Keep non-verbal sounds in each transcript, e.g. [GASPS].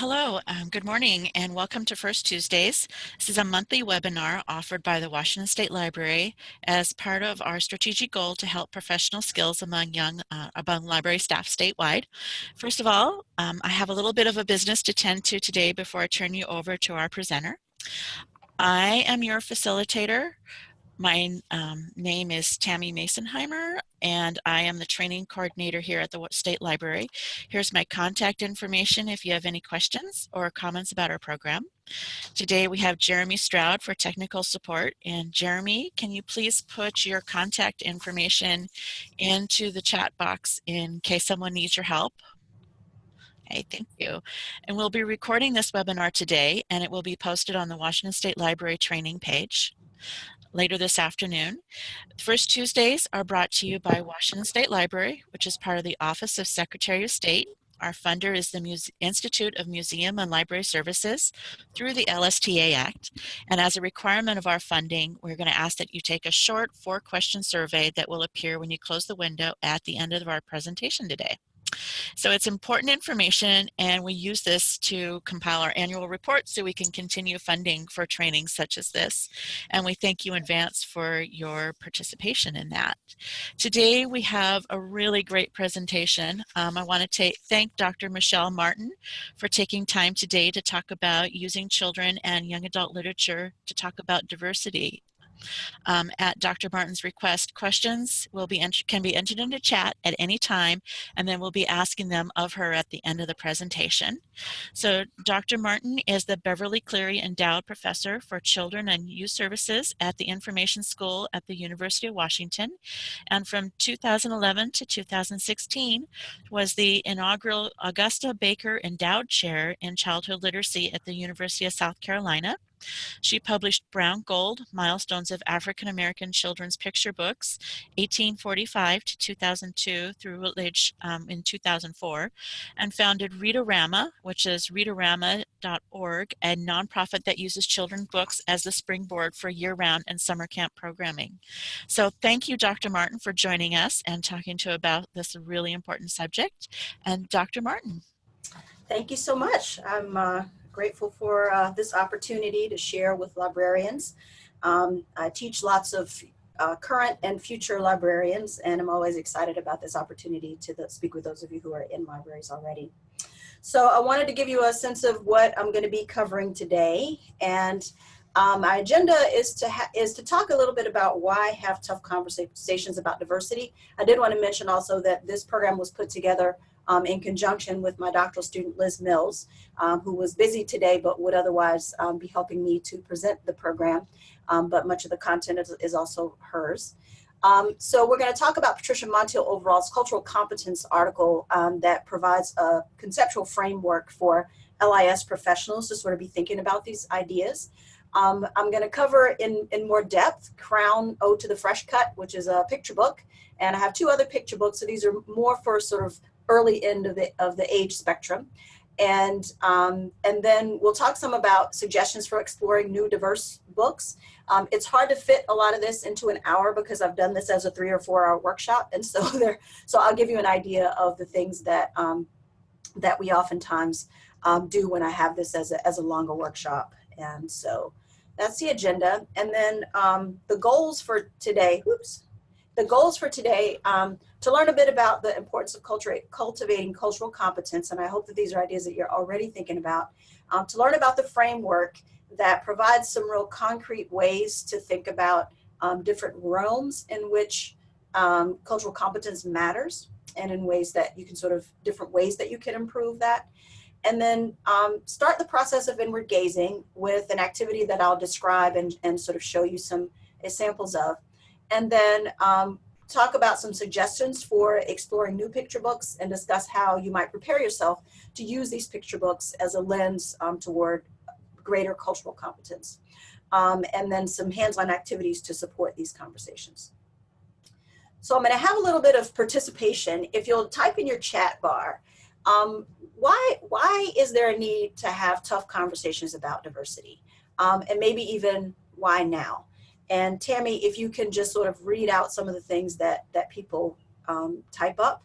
Hello, um, good morning, and welcome to First Tuesdays. This is a monthly webinar offered by the Washington State Library as part of our strategic goal to help professional skills among young uh, among library staff statewide. First of all, um, I have a little bit of a business to tend to today before I turn you over to our presenter. I am your facilitator my um, name is Tammy Masonheimer, and I am the training coordinator here at the State Library. Here's my contact information if you have any questions or comments about our program. Today we have Jeremy Stroud for technical support. And Jeremy, can you please put your contact information into the chat box in case someone needs your help? Okay, thank you. And we'll be recording this webinar today and it will be posted on the Washington State Library training page later this afternoon. The first Tuesdays are brought to you by Washington State Library, which is part of the Office of Secretary of State. Our funder is the Muse Institute of Museum and Library Services through the LSTA Act. And as a requirement of our funding, we're going to ask that you take a short four question survey that will appear when you close the window at the end of our presentation today. So it's important information and we use this to compile our annual report so we can continue funding for trainings such as this. And we thank you in advance for your participation in that. Today we have a really great presentation. Um, I want to thank Dr. Michelle Martin for taking time today to talk about using children and young adult literature to talk about diversity um, at Dr. Martin's request, questions will be can be entered into chat at any time, and then we'll be asking them of her at the end of the presentation. So Dr. Martin is the Beverly Cleary Endowed Professor for Children and Youth Services at the Information School at the University of Washington, and from 2011 to 2016 was the inaugural Augusta Baker Endowed Chair in Childhood Literacy at the University of South Carolina. She published Brown Gold, Milestones of African American Children's Picture Books, 1845 to 2002 through Routledge um, in 2004, and founded Read-a-Rama, which is readarama.org, a nonprofit that uses children's books as the springboard for year-round and summer camp programming. So thank you, Dr. Martin, for joining us and talking to about this really important subject. And Dr. Martin. Thank you so much. I'm uh, grateful for uh, this opportunity to share with librarians. Um, I teach lots of uh, current and future librarians, and I'm always excited about this opportunity to the, speak with those of you who are in libraries already. So I wanted to give you a sense of what I'm going to be covering today, and um, my agenda is to is to talk a little bit about why have tough conversations about diversity. I did want to mention also that this program was put together um, in conjunction with my doctoral student Liz Mills, um, who was busy today but would otherwise um, be helping me to present the program. Um, but much of the content is, is also hers. Um, so we're going to talk about Patricia Montiel Overall's cultural competence article um, that provides a conceptual framework for LIS professionals to sort of be thinking about these ideas. Um, I'm going to cover in, in more depth Crown Ode to the Fresh Cut, which is a picture book. And I have two other picture books. So these are more for sort of early end of the, of the age spectrum. And, um, and then we'll talk some about suggestions for exploring new diverse books. Um, it's hard to fit a lot of this into an hour because I've done this as a three or four hour workshop. And so [LAUGHS] there, so I'll give you an idea of the things that, um, that we oftentimes um, do when I have this as a, as a longer workshop. And so that's the agenda. And then um, the goals for today, whoops, the goals for today, um, to learn a bit about the importance of cultivating cultural competence, and I hope that these are ideas that you're already thinking about, um, to learn about the framework that provides some real concrete ways to think about um, different realms in which um, cultural competence matters and in ways that you can sort of, different ways that you can improve that. And then um, start the process of inward gazing with an activity that I'll describe and, and sort of show you some examples of and then um, talk about some suggestions for exploring new picture books and discuss how you might prepare yourself to use these picture books as a lens um, toward greater cultural competence. Um, and then some hands-on activities to support these conversations. So I'm going to have a little bit of participation. If you'll type in your chat bar, um, why, why is there a need to have tough conversations about diversity? Um, and maybe even why now? And Tammy, if you can just sort of read out some of the things that, that people um, type up.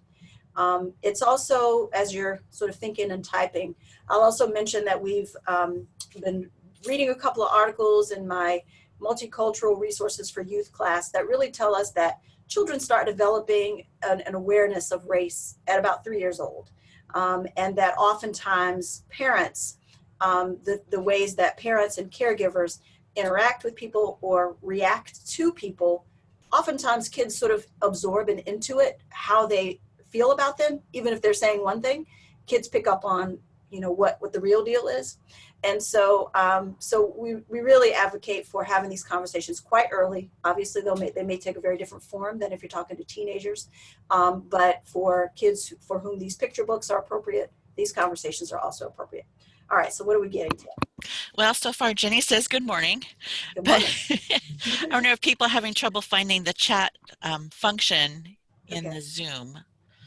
Um, it's also, as you're sort of thinking and typing, I'll also mention that we've um, been reading a couple of articles in my multicultural resources for youth class that really tell us that children start developing an, an awareness of race at about three years old. Um, and that oftentimes parents, um, the, the ways that parents and caregivers interact with people or react to people, oftentimes kids sort of absorb and intuit how they feel about them, even if they're saying one thing, kids pick up on you know what what the real deal is. And so um, so we, we really advocate for having these conversations quite early. Obviously they'll may, they may take a very different form than if you're talking to teenagers. Um, but for kids for whom these picture books are appropriate these conversations are also appropriate all right so what are we getting to well so far jenny says good morning, good morning. but [LAUGHS] i don't know if people are having trouble finding the chat um, function in Okay. the zoom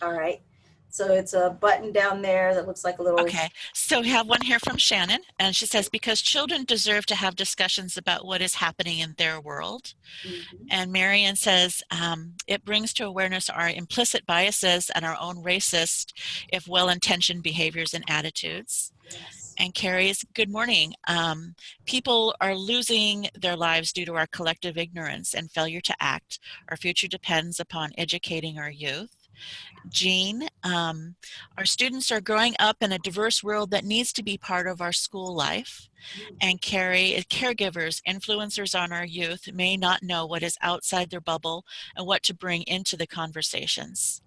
all right so it's a button down there that looks like a little Okay, so we have one here from Shannon, and she says, because children deserve to have discussions about what is happening in their world. Mhm. And Marion says, um, it brings to awareness our implicit biases and our own racist, if well-intentioned behaviors and attitudes. Yes. And Carrie's, good morning. Um, people are losing their lives due to our collective ignorance and failure to act. Our future depends upon educating our youth. Jean, um, our students are growing up in a diverse world that needs to be part of our school life. And Carrie, caregivers, influencers on our youth may not know what is outside their bubble and what to bring into the conversations.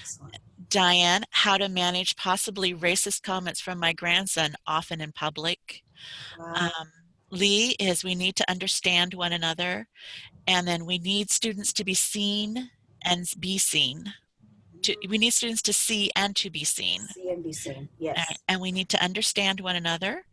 Excellent. Diane, how to manage possibly racist comments from my grandson, often in public. Wow. Um, Lee is we need to understand one another, and then we need students to be seen and be seen. To, we need students to see and to be seen. CNBC, Uh, yes. and we need to understand one another.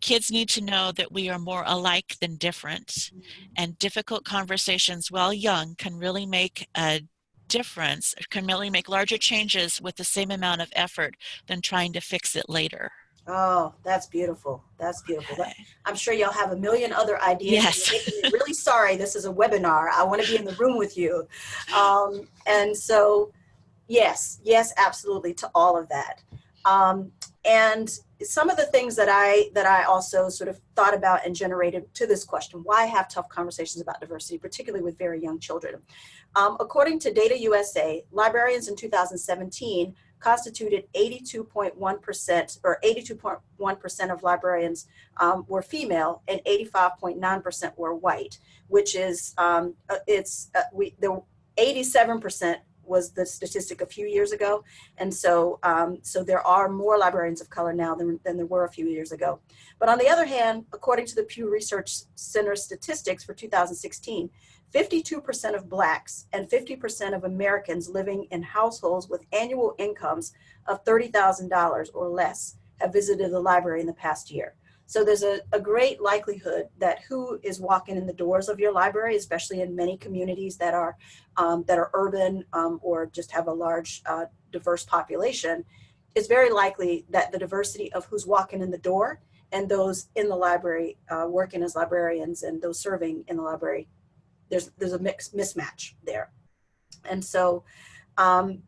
Kids need to know that we are more alike than different, Mhm. and difficult conversations while young can really make a difference, can really make larger changes with the same amount of effort than trying to fix it later. Oh, that's beautiful. That's beautiful. Okay. I'm sure y'all have a million other ideas. Yes. Really [LAUGHS] sorry. This is a webinar. I want to be in the room with you. Um, and so, yes, yes, absolutely to all of that. Um, and some of the things that I that I also sort of thought about and generated to this question: Why have tough conversations about diversity, particularly with very young children? Um, according to Data USA, librarians in 2017 constituted 82.1% or 82.1% of librarians um, were female and 85.9% were white, which is um, uh, it's uh, we the 87% was the statistic a few years ago, and so um, so there are more librarians of color now than, than there were a few years ago. But on the other hand, according to the Pew Research Center statistics for 2016, 52% of blacks and 50% of Americans living in households with annual incomes of $30,000 or less have visited the library in the past year. So there's a, a great likelihood that who is walking in the doors of your library, especially in many communities that are um, that are urban um, or just have a large uh, diverse population, it's very likely that the diversity of who's walking in the door and those in the library uh, working as librarians and those serving in the library, there's there's a mix mismatch there, and so. Um,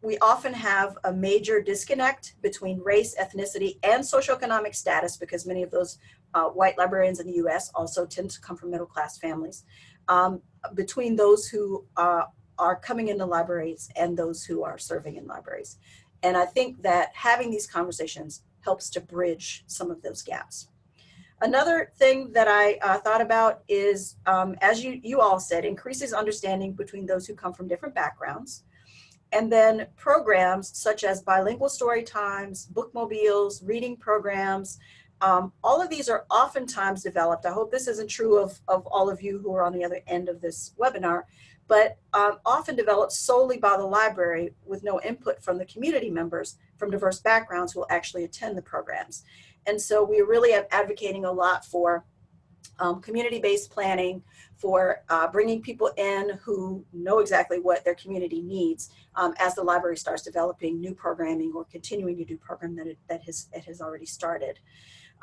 we often have a major disconnect between race, ethnicity, and socioeconomic status because many of those uh, white librarians in the US also tend to come from middle class families, um, between those who uh, are coming into libraries and those who are serving in libraries. And I think that having these conversations helps to bridge some of those gaps. Another thing that I uh, thought about is, um, as you, you all said, increases understanding between those who come from different backgrounds. And then programs such as bilingual story times, bookmobiles, reading programs, um, all of these are oftentimes developed. I hope this isn't true of, of all of you who are on the other end of this webinar, but um, often developed solely by the library with no input from the community members from diverse backgrounds who will actually attend the programs. And so we're really advocating a lot for um, community-based planning, for uh, bringing people in who know exactly what their community needs um, as the library starts developing new programming or continuing to do program that it, that has, it has already started.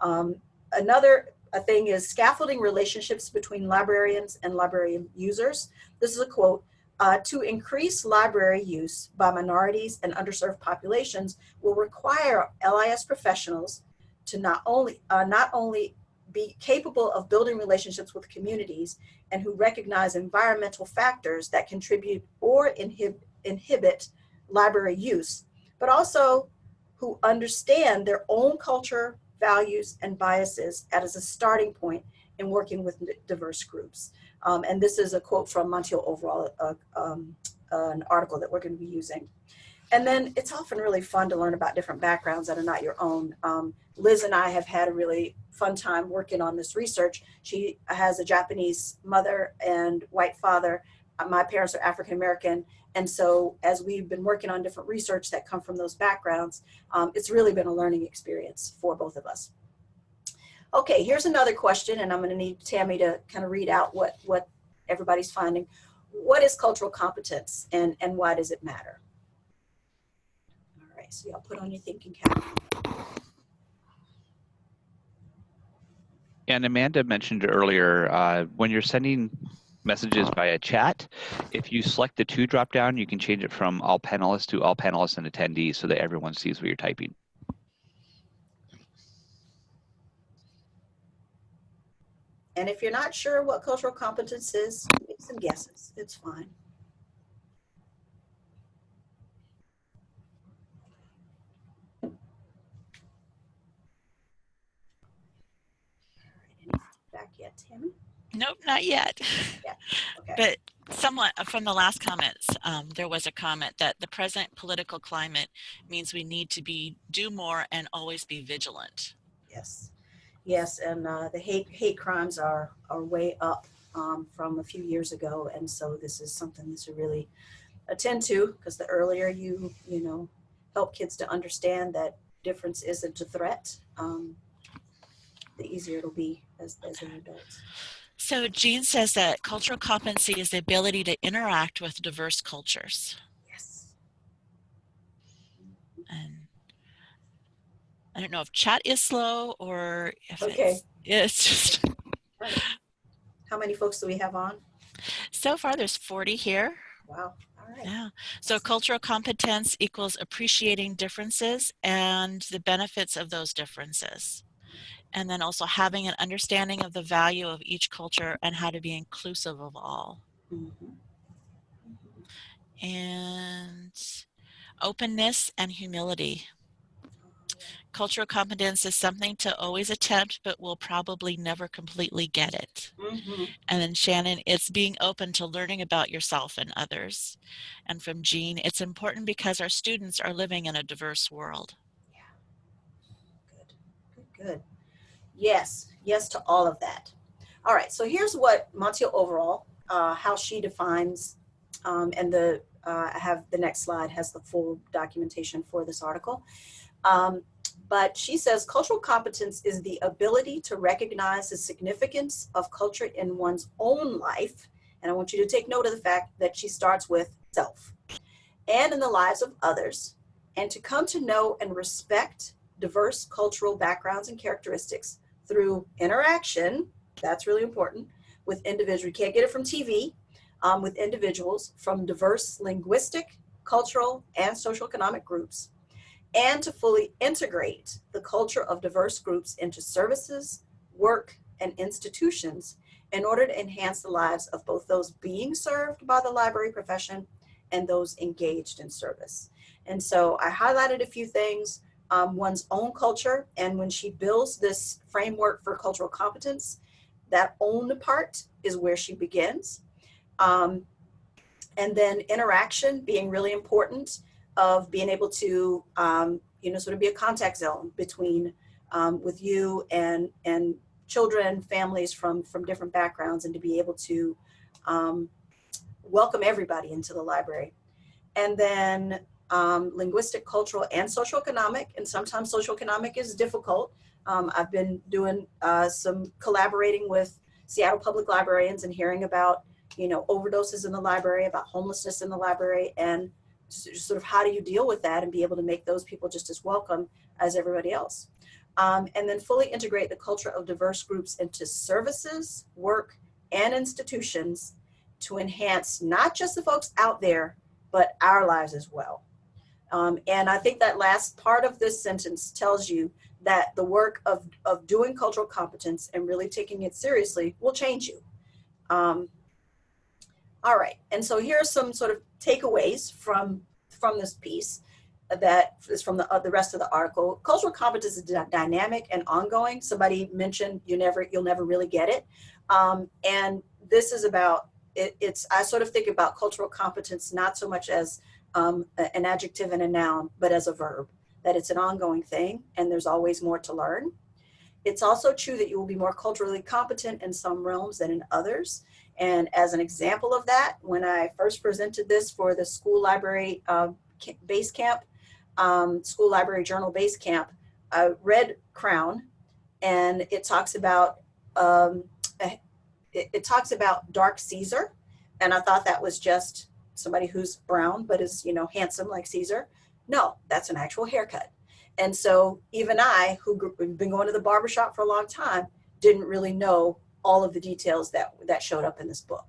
Um, another thing is scaffolding relationships between librarians and library users. This is a quote. uh, to increase library use by minorities and underserved populations will require LIS professionals to not only, uh, not only be capable of building relationships with communities and who recognize environmental factors that contribute or inhib inhibit library use, but also who understand their own culture, values, and biases as a starting point in working with diverse groups. Um, and this is a quote from Montiel Overall, uh, um, uh, an article that we're going to be using. And then it's often really fun to learn about different backgrounds that are not your own. Um, Liz and I have had a really fun time working on this research. She has a Japanese mother and white father. Uh, my parents are African American. And so as we've been working on different research that come from those backgrounds, um, it's really been a learning experience for both of us. Okay, here's another question, and I'm gonna need Tammy to kind of read out what, what everybody's finding. What is cultural competence and, and why does it matter? So y'all put on your thinking cap. And Amanda mentioned earlier, uh, when you're sending messages via chat, if you select the two drop down, you can change it from all panelists to all panelists and attendees so that everyone sees what you're typing. And if you're not sure what cultural competence is, make some guesses. It's fine. Back yet, Tammy? Nope, not yet. [LAUGHS] Yeah. Okay. But somewhat uh, from the last comments, um, there was a comment that the present political climate means we need to be do more and always be vigilant. Yes. Yes, and uh, the hate hate crimes are are way up um, from a few years ago, and so this is something to really attend to because the earlier you you know help kids to understand that difference isn't a threat, um, the easier it'll be as as they're adults. So Jean says that cultural competency is the ability to interact with diverse cultures. Yes. And I don't know if chat is slow or if Okay. it's, it's just, Right. [LAUGHS] How many folks do we have on? so far there's 40 here. Wow. All right. Yeah. So cultural competence equals appreciating differences and the benefits of those differences. And then also having an understanding of the value of each culture and how to be inclusive of all. Mhm. And openness and humility. Cultural competence is something to always attempt, but we'll probably never completely get it. Mhm. And then Shannon, it's being open to learning about yourself and others. And from Jean, it's important because our students are living in a diverse world. Yeah. Good. Good. Good. Yes. Yes to all of that. All right. So here's what Montiel overall, uh, how she defines, um, and the uh, I have the next slide has the full documentation for this article. Um, but she says cultural competence is the ability to recognize the significance of culture in one's own life. And I want you to take note of the fact that she starts with self and in the lives of others, and to come to know and respect diverse cultural backgrounds and characteristics through interaction, that's really important, with individuals. You can't get it from TV, um, with individuals from diverse linguistic, cultural, and social economic groups, and to fully integrate the culture of diverse groups into services, work, and institutions in order to enhance the lives of both those being served by the library profession and those engaged in service. And so I highlighted a few things, um, one's own culture, and when she builds this framework for cultural competence, that own part is where she begins. Um, and then interaction being really important of being able to, um, you know, sort of be a contact zone between um, with you and and children, families from from different backgrounds, and to be able to um, welcome everybody into the library. And then um, linguistic, cultural, and social economic, and sometimes social economic is difficult. Um, I've been doing uh, some collaborating with Seattle Public Librarians and hearing about, you know, overdoses in the library, about homelessness in the library, and sort of how do you deal with that and be able to make those people just as welcome as everybody else. Um, and then fully integrate the culture of diverse groups into services, work, and institutions to enhance not just the folks out there, but our lives as well. Um, and I think that last part of this sentence tells you that the work of, of doing cultural competence and really taking it seriously will change you. Um, all right, and so here are some sort of takeaways from, from this piece that is from the, uh, the rest of the article. Cultural competence is dynamic and ongoing. Somebody mentioned you never, you'll never really get it. Um, and this is about, it, it's, I sort of think about cultural competence not so much as um, an adjective and a noun, but as a verb, that it's an ongoing thing and there's always more to learn. It's also true that you will be more culturally competent in some realms than in others. And as an example of that, when I first presented this for the school library uh, base camp, um, school library journal base camp, I read Crown and it talks about um, it, it talks about dark Caesar. And I thought that was just somebody who's brown, but is, you know, handsome like Caesar. No, that's an actual haircut. And so even I, who have been going to the barbershop for a long time, didn't really know all of the details that, that showed up in this book.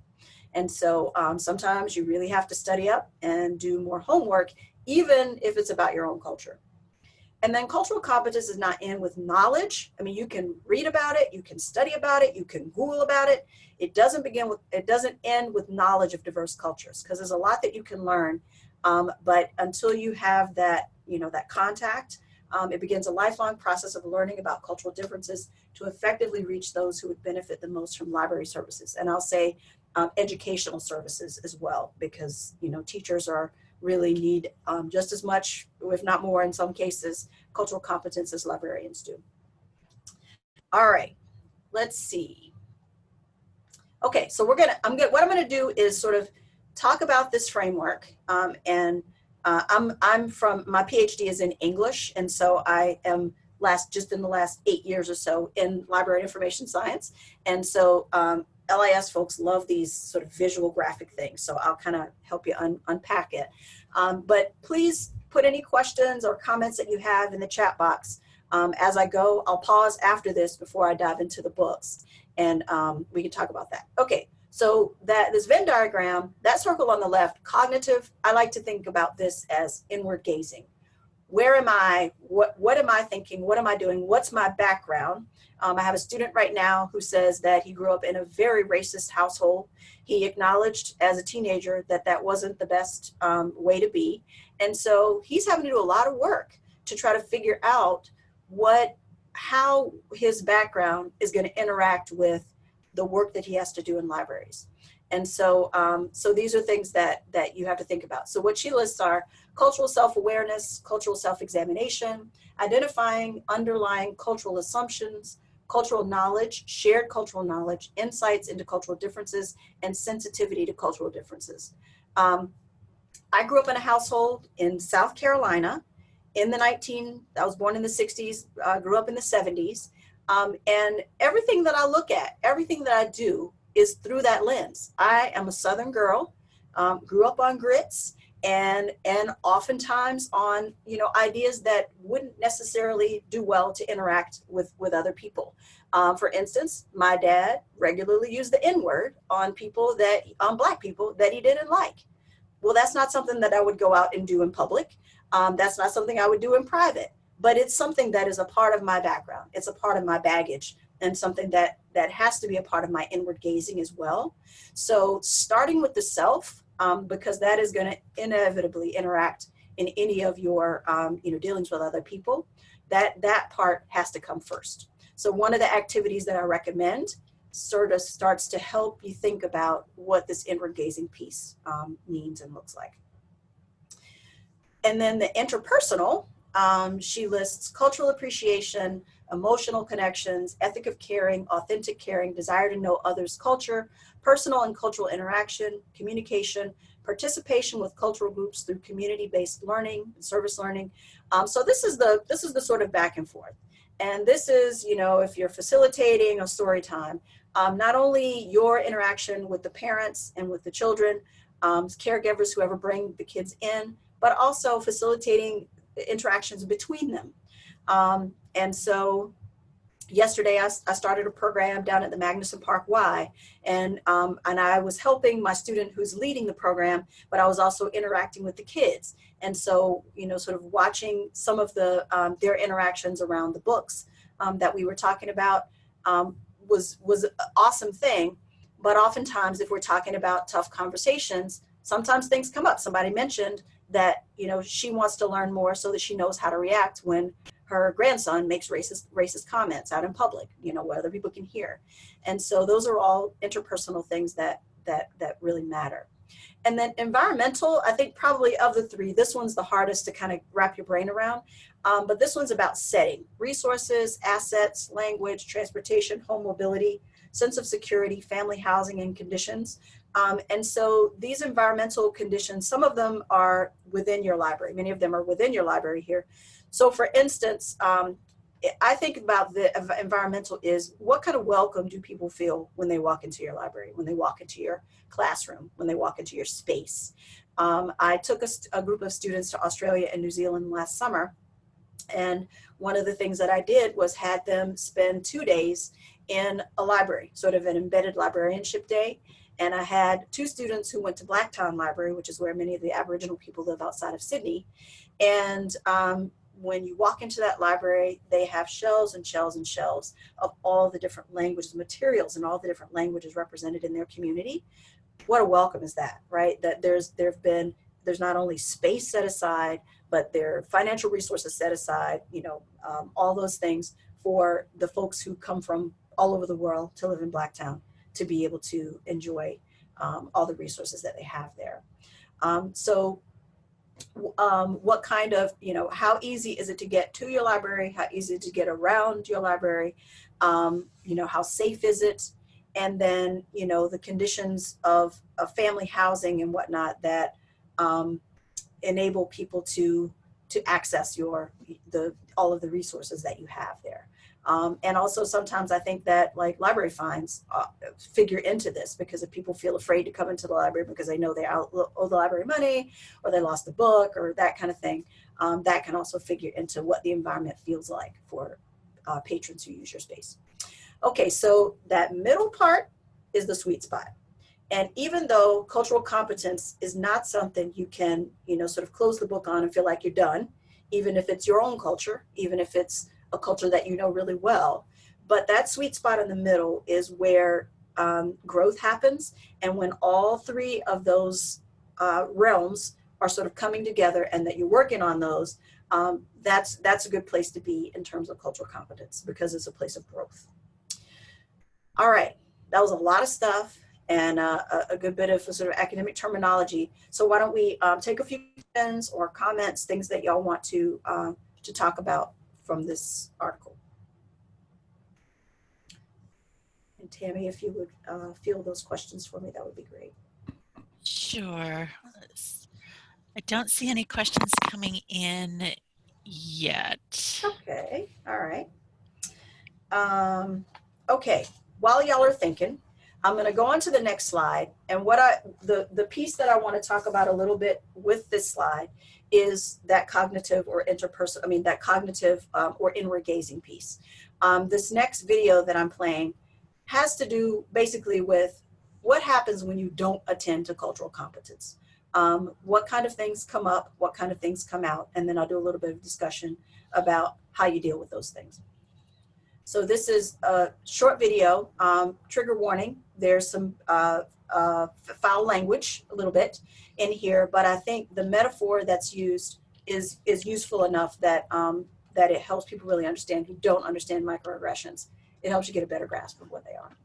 And so um, sometimes you really have to study up and do more homework, even if it's about your own culture. And then cultural competence is not in with knowledge. I mean, you can read about it, you can study about it, you can Google about it. It doesn't begin with, it doesn't end with knowledge of diverse cultures because there's a lot that you can learn. Um, but until you have that, you know, that contact, um, it begins a lifelong process of learning about cultural differences to effectively reach those who would benefit the most from library services. And I'll say um, educational services as well, because, you know, teachers are really need um, just as much, if not more in some cases, cultural competence as librarians do. All right, let's see. Okay, so we're gonna, I'm gonna, what I'm gonna do is sort of talk about this framework um, and uh, I'm, I'm from, my PhD is in English and so I am last, just in the last eight years or so in library information science. And so um, LIS folks love these sort of visual graphic things, so I'll kind of help you un unpack it. Um, but please put any questions or comments that you have in the chat box. Um, as I go, I'll pause after this before I dive into the books, and um, we can talk about that. Okay, so that this Venn diagram, that circle on the left, cognitive, I like to think about this as inward gazing. Where am I? What, what am I thinking? What am I doing? What's my background? Um, I have a student right now who says that he grew up in a very racist household. He acknowledged as a teenager that that wasn't the best um, way to be. And so he's having to do a lot of work to try to figure out what, how his background is going to interact with the work that he has to do in libraries. And so, um, so these are things that, that you have to think about. So what she lists are cultural self-awareness, cultural self-examination, identifying underlying cultural assumptions, cultural knowledge, shared cultural knowledge, insights into cultural differences, and sensitivity to cultural differences. Um, I grew up in a household in South Carolina in the 19, I was born in the 60s, uh, grew up in the 70s, um, and everything that I look at, everything that I do is through that lens. I am a Southern girl, um, grew up on grits, and and oftentimes on you know ideas that wouldn't necessarily do well to interact with with other people. Um, for instance my dad regularly used the n-word on people that on black people that he didn't like. Well that's not something that i would go out and do in public. Um, that's not something i would do in private but it's something that is a part of my background. It's a part of my baggage and something that that has to be a part of my inward gazing as well. So starting with the self um, because that is going to inevitably interact in any of your um, you know dealings with other people. That that part has to come first. So one of the activities that i recommend sort of starts to help you think about what this inward gazing piece um, means and looks like. And then the interpersonal um, she lists cultural appreciation emotional connections ethic of caring authentic caring desire to know others culture personal and cultural interaction, communication, participation with cultural groups through community-based learning and service learning. Um, so this is the this is the sort of back and forth. And this is, you know, if you're facilitating a story time, um, not only your interaction with the parents and with the children, um, caregivers, whoever bring the kids in, but also facilitating interactions between them. Um, and so yesterday I, I, started a program down at the Magnuson Park Y and um, and I was helping my student who's leading the program but I was also interacting with the kids. And so you know sort of watching some of the um, their interactions around the books um, that we were talking about um, was was an awesome thing. But oftentimes if we're talking about tough conversations sometimes things come up. Somebody mentioned that you know she wants to learn more so that she knows how to react when her grandson makes racist racist comments out in public you know where other people can hear. And so those are all interpersonal things that that that really matter. And then environmental i think probably of the three this one's the hardest to kind of wrap your brain around um, but this one's about setting resources assets language transportation home mobility sense of security family housing and conditions um, and so these environmental conditions some of them are within your library many of them are within your library here so for instance, um, I think about the environmental is what kind of welcome do people feel when they walk into your library, when they walk into your classroom, when they walk into your space. Um, I took a, a, group of students to Australia and New Zealand last summer. And one of the things that I did was had them spend two days in a library, sort of an embedded librarianship day. And I had two students who went to Blacktown Library, which is where many of the Aboriginal people live outside of Sydney. And um, when you walk into that library, they have shelves and shelves and shelves of all the different languages, materials, and all the different languages represented in their community. What a welcome is that, right? That there's there have been there's not only space set aside, but there are financial resources set aside. You know, um, all those things for the folks who come from all over the world to live in Blacktown to be able to enjoy um, all the resources that they have there. Um, so um, what kind of, you know, how easy is it to get to your library? How easy to get around your library? Um, you know, how safe is it? And then, you know, the conditions of, of family housing and whatnot that um, enable people to to access your the all of the resources that you have there. Um, and also sometimes I think that like library fines uh, figure into this because if people feel afraid to come into the library because they know they owe the library money or they lost a book or that kind of thing, um, that can also figure into what the environment feels like for uh, patrons who use your space. Okay, so that middle part is the sweet spot. And even though cultural competence is not something you can, you know, sort of close the book on and feel like you're done, even if it's your own culture, even if it's a culture that you know really well. But that sweet spot in the middle is where um, growth happens. And when all three of those uh, realms are sort of coming together and that you're working on those, um, that's, that's a good place to be in terms of cultural competence because it's a place of growth. All right, that was a lot of stuff and uh, a, good bit of sort of academic terminology. So why don't we um, take a few questions or comments, things that y'all want to, uh, to talk about from this article. And Tammy, if you would uh, field those questions for me, that would be great. Sure. I don't see any questions coming in yet. Okay, all right. Um, okay, while y'all are thinking, I'm going to go on to the next slide. And what I, the, the piece that I want to talk about a little bit with this slide is that cognitive or interpersonal, I mean, that cognitive um, or inward gazing piece. Um, this next video that I'm playing has to do basically with what happens when you don't attend to cultural competence. Um, what kind of things come up, what kind of things come out, and then I'll do a little bit of discussion about how you deal with those things. So this is a short video, um, trigger warning. There's some uh, uh, foul language a little bit in here, but I think the metaphor that's used is is useful enough that um, that it helps people really understand who don't understand microaggressions. It helps you get a better grasp of what they are.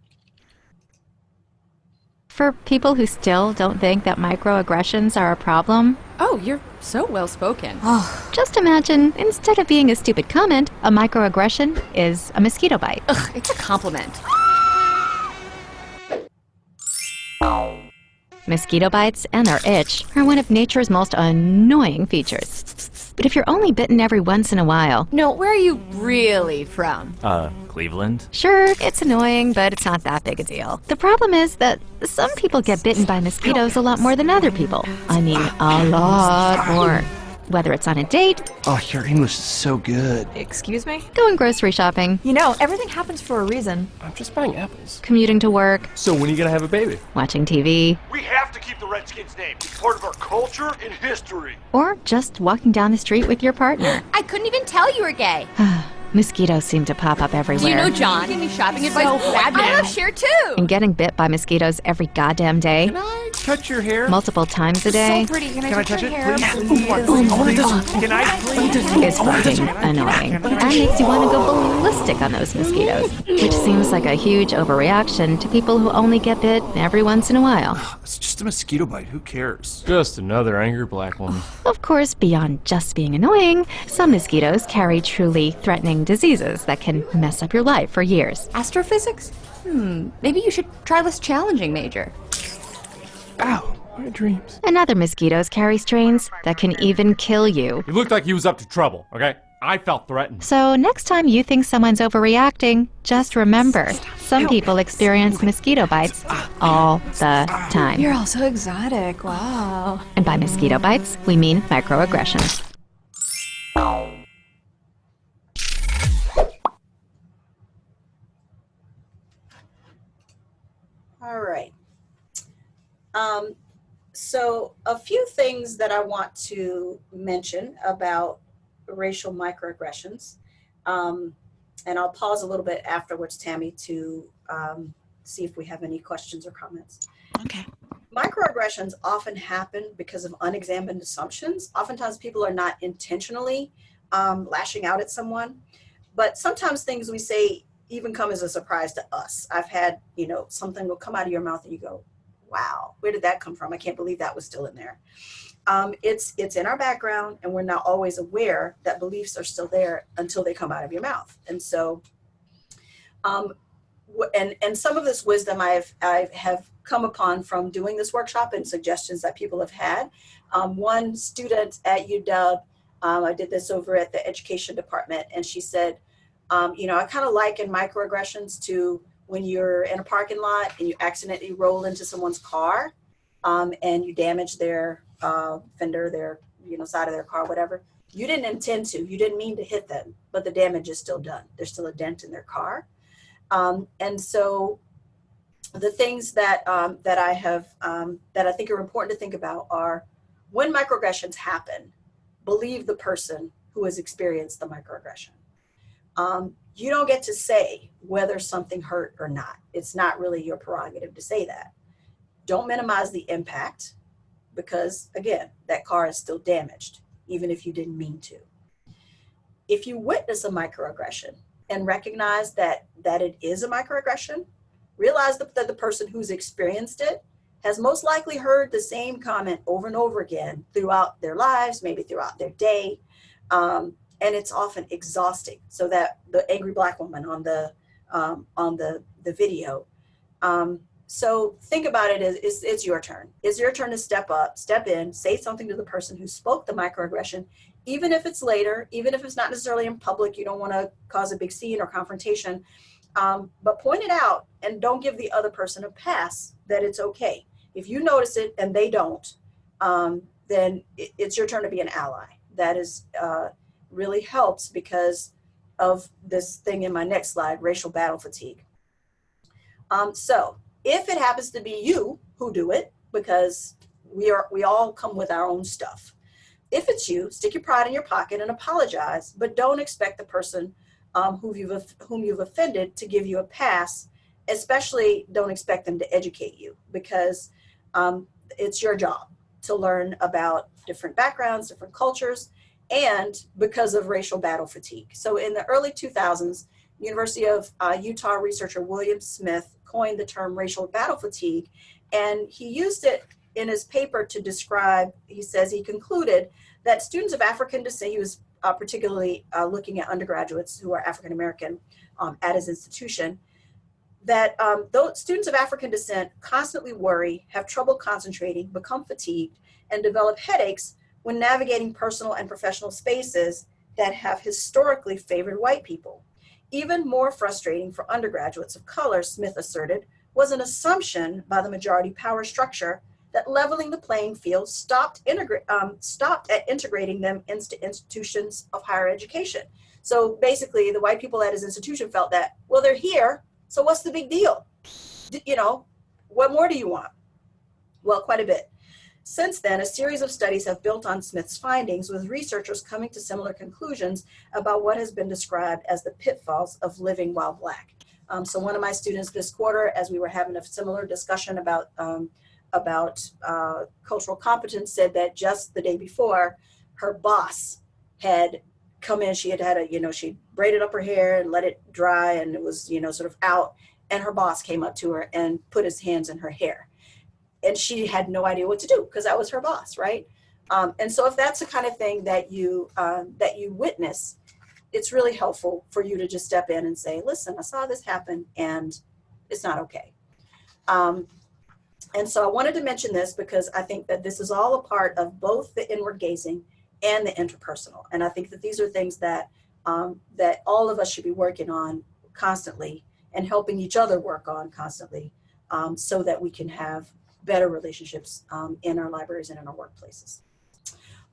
For people who still don't think that microaggressions are a problem, oh, you're so well spoken. Oh, [SIGHS] just imagine instead of being a stupid comment, a microaggression is a mosquito bite. Ugh, it's a compliment. Mosquito bites and their itch are one of nature's most annoying features. But if you're only bitten every once in a while... No, where are you really from? Uh, Cleveland? Sure, it's annoying, but it's not that big a deal. The problem is that some people get bitten by mosquitoes a lot more than other people. I mean, a lot more. Whether it's on a date, Oh, your English is so good. Excuse me? going grocery shopping, You know, everything happens for a reason. I'm just buying apples. commuting to work, So when are you gonna have a baby? watching TV, We have to keep the Redskins name. It's part of our culture and history. or just walking down the street with your partner. [GASPS] I couldn't even tell you were gay. [SIGHS] Mosquitoes seem to pop up everywhere. Do you know John? Give me shopping advice. So I fabulous. love Cher too. And getting bit by mosquitoes every goddamn day, Can I touch your hair? multiple times a day, So pretty. Can I Can I touch touch your it, hair? please? I wanna touch it. Can I please? is fucking annoying. And makes you want to go ballistic on those mosquitoes, which seems like a huge overreaction to people who only get bit every once in a while. [SIGHS] It's just a mosquito bite. Who cares? Just another angry black woman. [SIGHS] Of course, beyond just being annoying, some mosquitoes carry truly threatening diseases that can mess up your life for years. Astrophysics? Hmm. Maybe you should try less challenging, Major. Ow, my dreams. And other mosquitoes carry strains that can even kill you. He looked like he was up to trouble, okay? I felt threatened. So, next time you think someone's overreacting, just remember some people experience mosquito bites all the time. You're all so exotic. Wow. And by mosquito bites, we mean microaggressions. All right. Um, so a few things that I want to mention about racial microaggressions. Um, and I'll pause a little bit afterwards, Tammy, to um, see if we have any questions or comments. Okay. Microaggressions often happen because of unexamined assumptions. Oftentimes people are not intentionally um, lashing out at someone, but sometimes things we say even come as a surprise to us. I've had, you know, something will come out of your mouth and you go, wow, where did that come from? I can't believe that was still in there. Um, it's, it's in our background and we're not always aware that beliefs are still there until they come out of your mouth. And so, um, and, and some of this wisdom I've, I have come upon from doing this workshop and suggestions that people have had. Um, one student at UW, um, I did this over at the education department and she said, um, you know, I kind of liken microaggressions to when you're in a parking lot and you accidentally roll into someone's car um, and you damage their uh, fender, their, you know, side of their car, whatever. You didn't intend to, you didn't mean to hit them, but the damage is still done. There's still a dent in their car. Um, and so the things that, um, that I have, um, that I think are important to think about are when microaggressions happen, believe the person who has experienced the microaggression um, you don't get to say whether something hurt or not. It's not really your prerogative to say that. Don't minimize the impact because, again, that car is still damaged, even if you didn't mean to. If you witness a microaggression and recognize that, that it is a microaggression, realize that, the person who's experienced it has most likely heard the same comment over and over again throughout their lives, maybe throughout their day. Um, and it's often exhausting. So that the angry black woman on the um, on the the video. Um, so think about it as it's, it's your turn. It's your turn to step up, step in, say something to the person who spoke the microaggression, even if it's later, even if it's not necessarily in public. You don't want to cause a big scene or confrontation, um, but point it out and don't give the other person a pass that it's okay. If you notice it and they don't, um, then it, it's your turn to be an ally. That is. Uh, really helps because of this thing in my next slide, racial battle fatigue. Um, so if it happens to be you who do it, because we are we all come with our own stuff. If it's you, stick your pride in your pocket and apologize, but don't expect the person um, who you've whom you've offended to give you a pass. Especially, don't expect them to educate you because um, it's your job to learn about different backgrounds, different cultures, and because of racial battle fatigue. So in the early 2000s, University of uh, Utah researcher William Smith coined the term racial battle fatigue, and he used it in his paper to describe, he says he concluded that students of African descent, he was uh, particularly uh, looking at undergraduates who are African American um, at his institution, that um, those students of African descent constantly worry, have trouble concentrating, become fatigued, and develop headaches when navigating personal and professional spaces that have historically favored white people. Even more frustrating for undergraduates of color, Smith asserted, was an assumption by the majority power structure that leveling the playing field stopped, um, stopped at integrating them into institutions of higher education. So basically, the white people at his institution felt that, well, they're here, so what's the big deal? D- you know, what more do you want? Well, quite a bit. Since then, a series of studies have built on Smith's findings, with researchers coming to similar conclusions about what has been described as the pitfalls of living while Black. Um, so, one of my students this quarter, as we were having a similar discussion about um, about uh, cultural competence, said that just the day before, her boss had come in. She had had a, you know, she braided up her hair and let it dry, and it was, you know, sort of out. And her boss came up to her and put his hands in her hair and she had no idea what to do because that was her boss, right? Um, and so if that's the kind of thing that you um, that you witness, it's really helpful for you to just step in and say, "Listen, I saw this happen, and it's not okay." Um, and so I wanted to mention this because I think that this is all a part of both the inward gazing and the interpersonal, and I think that these are things that um, that all of us should be working on constantly and helping each other work on constantly, um, so that we can have better relationships um, in our libraries and in our workplaces.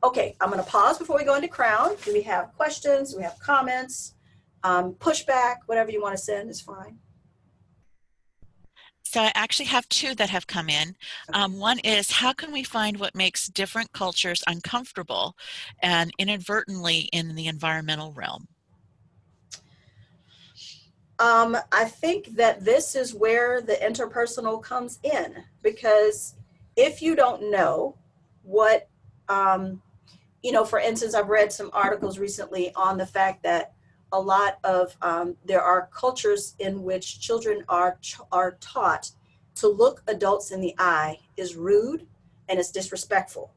Okay, I'm going to pause before we go into Crown. Do we have questions? Do we have comments? Um, pushback, whatever you want to send is fine. So I actually have two that have come in. Um, one is how can we find what makes different cultures uncomfortable and inadvertently in the environmental realm? Um, I think that this is where the interpersonal comes in because if you don't know what, um, you know, for instance, I've read some articles recently on the fact that a lot of um, there are cultures in which children are are taught to look adults in the eye is rude and it's disrespectful.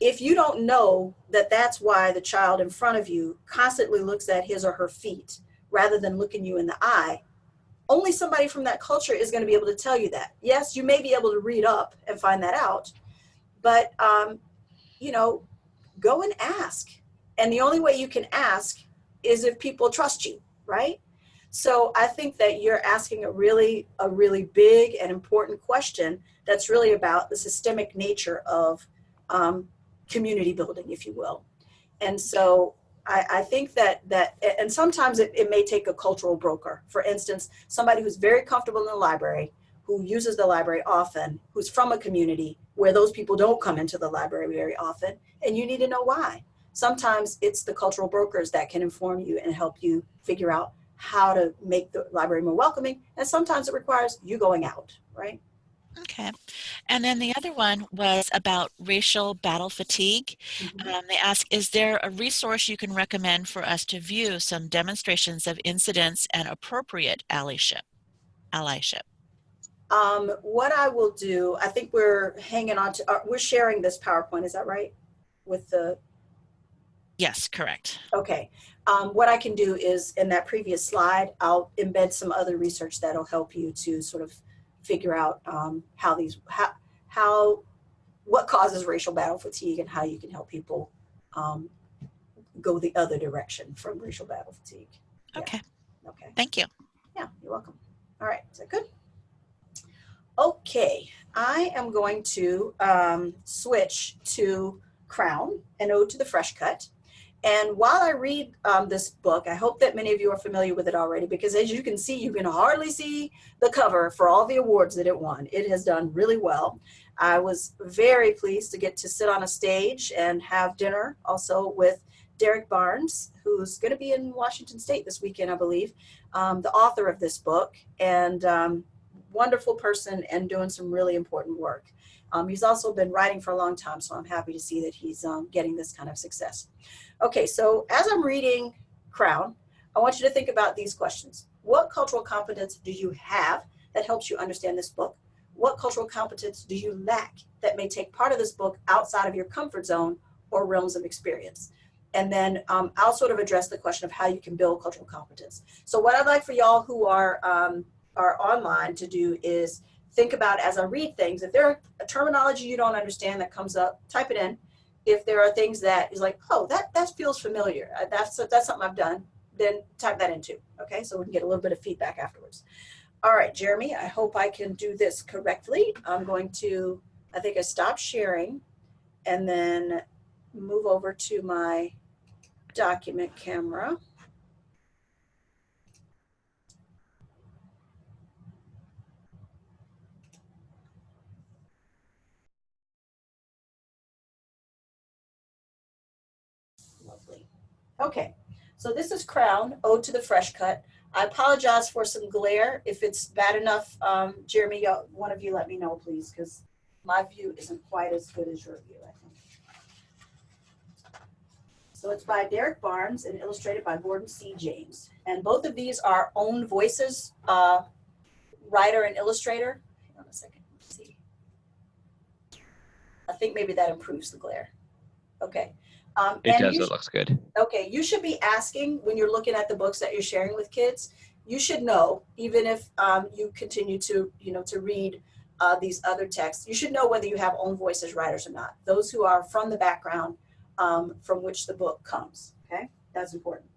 If you don't know that that's why the child in front of you constantly looks at his or her feet rather than looking you in the eye, only somebody from that culture is going to be able to tell you that. Yes, you may be able to read up and find that out, but um, you know, go and ask. And the only way you can ask is if people trust you, right? So I think that you're asking a really, a really big and important question that's really about the systemic nature of um, community building, if you will. And so I, I, think that that and sometimes it, it may take a cultural broker. For instance, somebody who's very comfortable in the library, who uses the library often, who's from a community where those people don't come into the library very often, and you need to know why. Sometimes it's the cultural brokers that can inform you and help you figure out how to make the library more welcoming, and sometimes it requires you going out, right? Okay. And then the other one was about racial battle fatigue. Mm-hmm. Um, they ask, is there a resource you can recommend for us to view some demonstrations of incidents and appropriate allyship? allyship? Um, what I will do, I think we're hanging on to, uh, we're sharing this PowerPoint, is that right? With the Yes, correct. Okay. Um, what I can do is in that previous slide, I'll embed some other research that'll help you to sort of figure out um, how these how how what causes racial battle fatigue and how you can help people um, go the other direction from racial battle fatigue. Yeah. Okay. Okay. Thank you. Yeah, you're welcome. All right, is that good? Okay, I am going to um, switch to Crown, an ode to the fresh cut. And while I read um, this book, I hope that many of you are familiar with it already because as you can see, you can hardly see the cover for all the awards that it won. It has done really well. I was very pleased to get to sit on a stage and have dinner also with Derrick Barnes, who's going to be in Washington State this weekend, I believe, um, the author of this book, and um, wonderful person and doing some really important work. Um, he's also been writing for a long time, so I'm happy to see that he's um, getting this kind of success. Okay, so as I'm reading Crown, I want you to think about these questions. What cultural competence do you have that helps you understand this book? What cultural competence do you lack that may take part of this book outside of your comfort zone or realms of experience? And then um, I'll sort of address the question of how you can build cultural competence. So what I'd like for y'all who are, um, are online to do is think about as I read things, if there are a terminology you don't understand that comes up, type it in if there are things that is like, oh, that, that feels familiar, uh, that's, that's something I've done, then type that in too, okay? So we can get a little bit of feedback afterwards. All right, Jeremy, I hope I can do this correctly. I'm going to I think I stop sharing and then move over to my document camera. Okay, so this is Crown, Ode to the Fresh Cut. I apologize for some glare. If it's bad enough, um, Jeremy, one of you let me know, please, because my view isn't quite as good as your view, I think. So it's by Derrick Barnes and illustrated by Gordon C. James. And both of these are own voices, uh, writer and illustrator. Hang on a second, let's see. I think maybe that improves the glare. Okay. Um, It and does. It looks good. Okay, you should be asking when you're looking at the books that you're sharing with kids. You should know, even if um, you continue to, you know, to read uh, these other texts, you should know whether you have own voice as writers or not. Those who are from the background um, from which the book comes. Okay, that's important.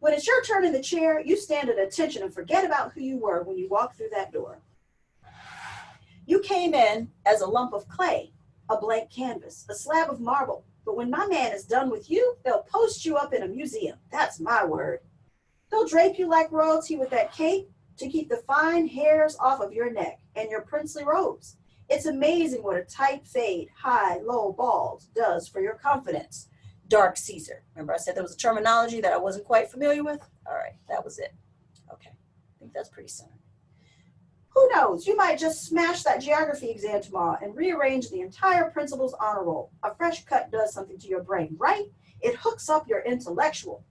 When it's your turn in the chair, you stand at attention and forget about who you were when you walked through that door. You came in as a lump of clay, a blank canvas, a slab of marble, but when my man is done with you, they'll post you up in a museum. That's my word. They'll drape you like royalty with that cape to keep the fine hairs off of your neck and your princely robes. It's amazing what a tight fade, high, low, bald does for your confidence. Dark Caesar. Remember I said there was a terminology that I wasn't quite familiar with? All right, that was it. Okay, I think that's pretty simple. Who knows? You might just smash that geography exam tomorrow and rearrange the entire principal's honor roll. A fresh cut does something to your brain, right? It hooks up your intellectual.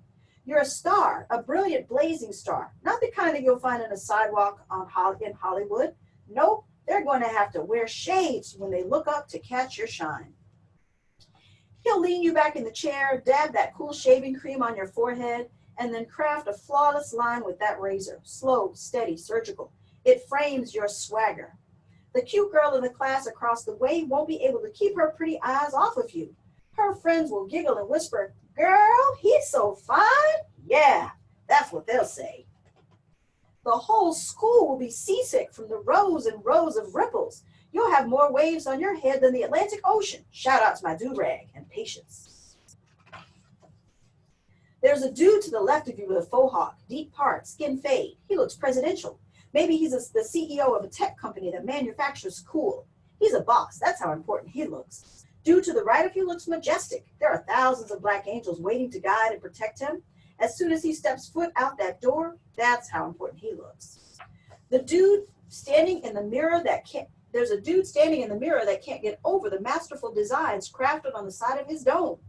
You're a star, a brilliant blazing star, not the kind that you'll find on a sidewalk on in Hollywood. Nope, they're going to have to wear shades when they look up to catch your shine. He'll lean you back in the chair, dab that cool shaving cream on your forehead, and then craft a flawless line with that razor. Slow, steady, surgical. It frames your swagger. The cute girl in the class across the way won't be able to keep her pretty eyes off of you. Her friends will giggle and whisper, Girl, he's so fine. Yeah, that's what they'll say. The whole school will be seasick from the rows and rows of ripples. You'll have more waves on your head than the Atlantic Ocean. Shout out to my do-rag and patience. There's a dude to the left of you with a faux hawk, deep part, skin fade. He looks presidential. Maybe he's a, the CEO of a tech company that manufactures cool. He's a boss. That's how important he looks. Due to the right of you looks majestic. There are thousands of black angels waiting to guide and protect him. As soon as he steps foot out that door, that's how important he looks. The dude standing in the mirror that can't, there's a dude standing in the mirror that can't get over the masterful designs crafted on the side of his dome.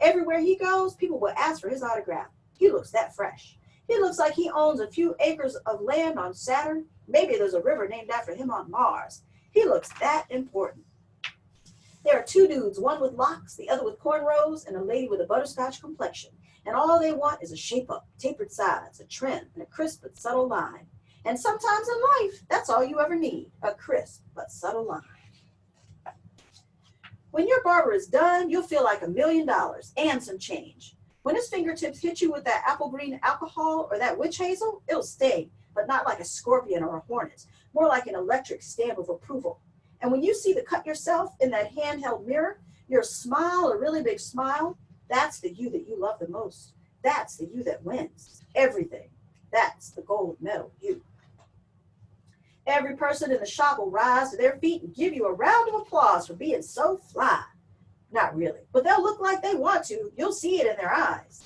Everywhere he goes, people will ask for his autograph. He looks that fresh. He looks like he owns a few acres of land on Saturn. Maybe there's a river named after him on Mars. He looks that important. There are two dudes, one with locks, the other with cornrows, and a lady with a butterscotch complexion. And all they want is a shape up, tapered sides, a trim, and a crisp but subtle line. And sometimes in life, that's all you ever need, a crisp but subtle line. When your barber is done, you'll feel like a million dollars and some change. When his fingertips hit you with that apple green alcohol or that witch hazel, it'll sting, but not like a scorpion or a hornet, more like an electric stamp of approval. And when you see the cut yourself in that handheld mirror, your smile, a really big smile, that's the you that you love the most. That's the you that wins everything. That's the gold medal you. Every person in the shop will rise to their feet and give you a round of applause for being so fly. Not really, but they'll look like they want to. You'll see it in their eyes.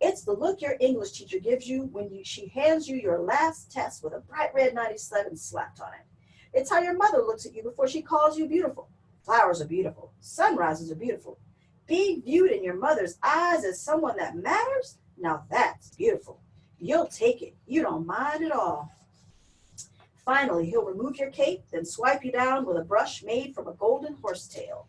It's the look your English teacher gives you when you, she hands you your last test with a bright red 97 slapped on it. It's how your mother looks at you before she calls you beautiful. Flowers are beautiful. Sunrises are beautiful. Being viewed in your mother's eyes as someone that matters, now that's beautiful. You'll take it. You don't mind at all. Finally, he'll remove your cape, then swipe you down with a brush made from a golden horsetail.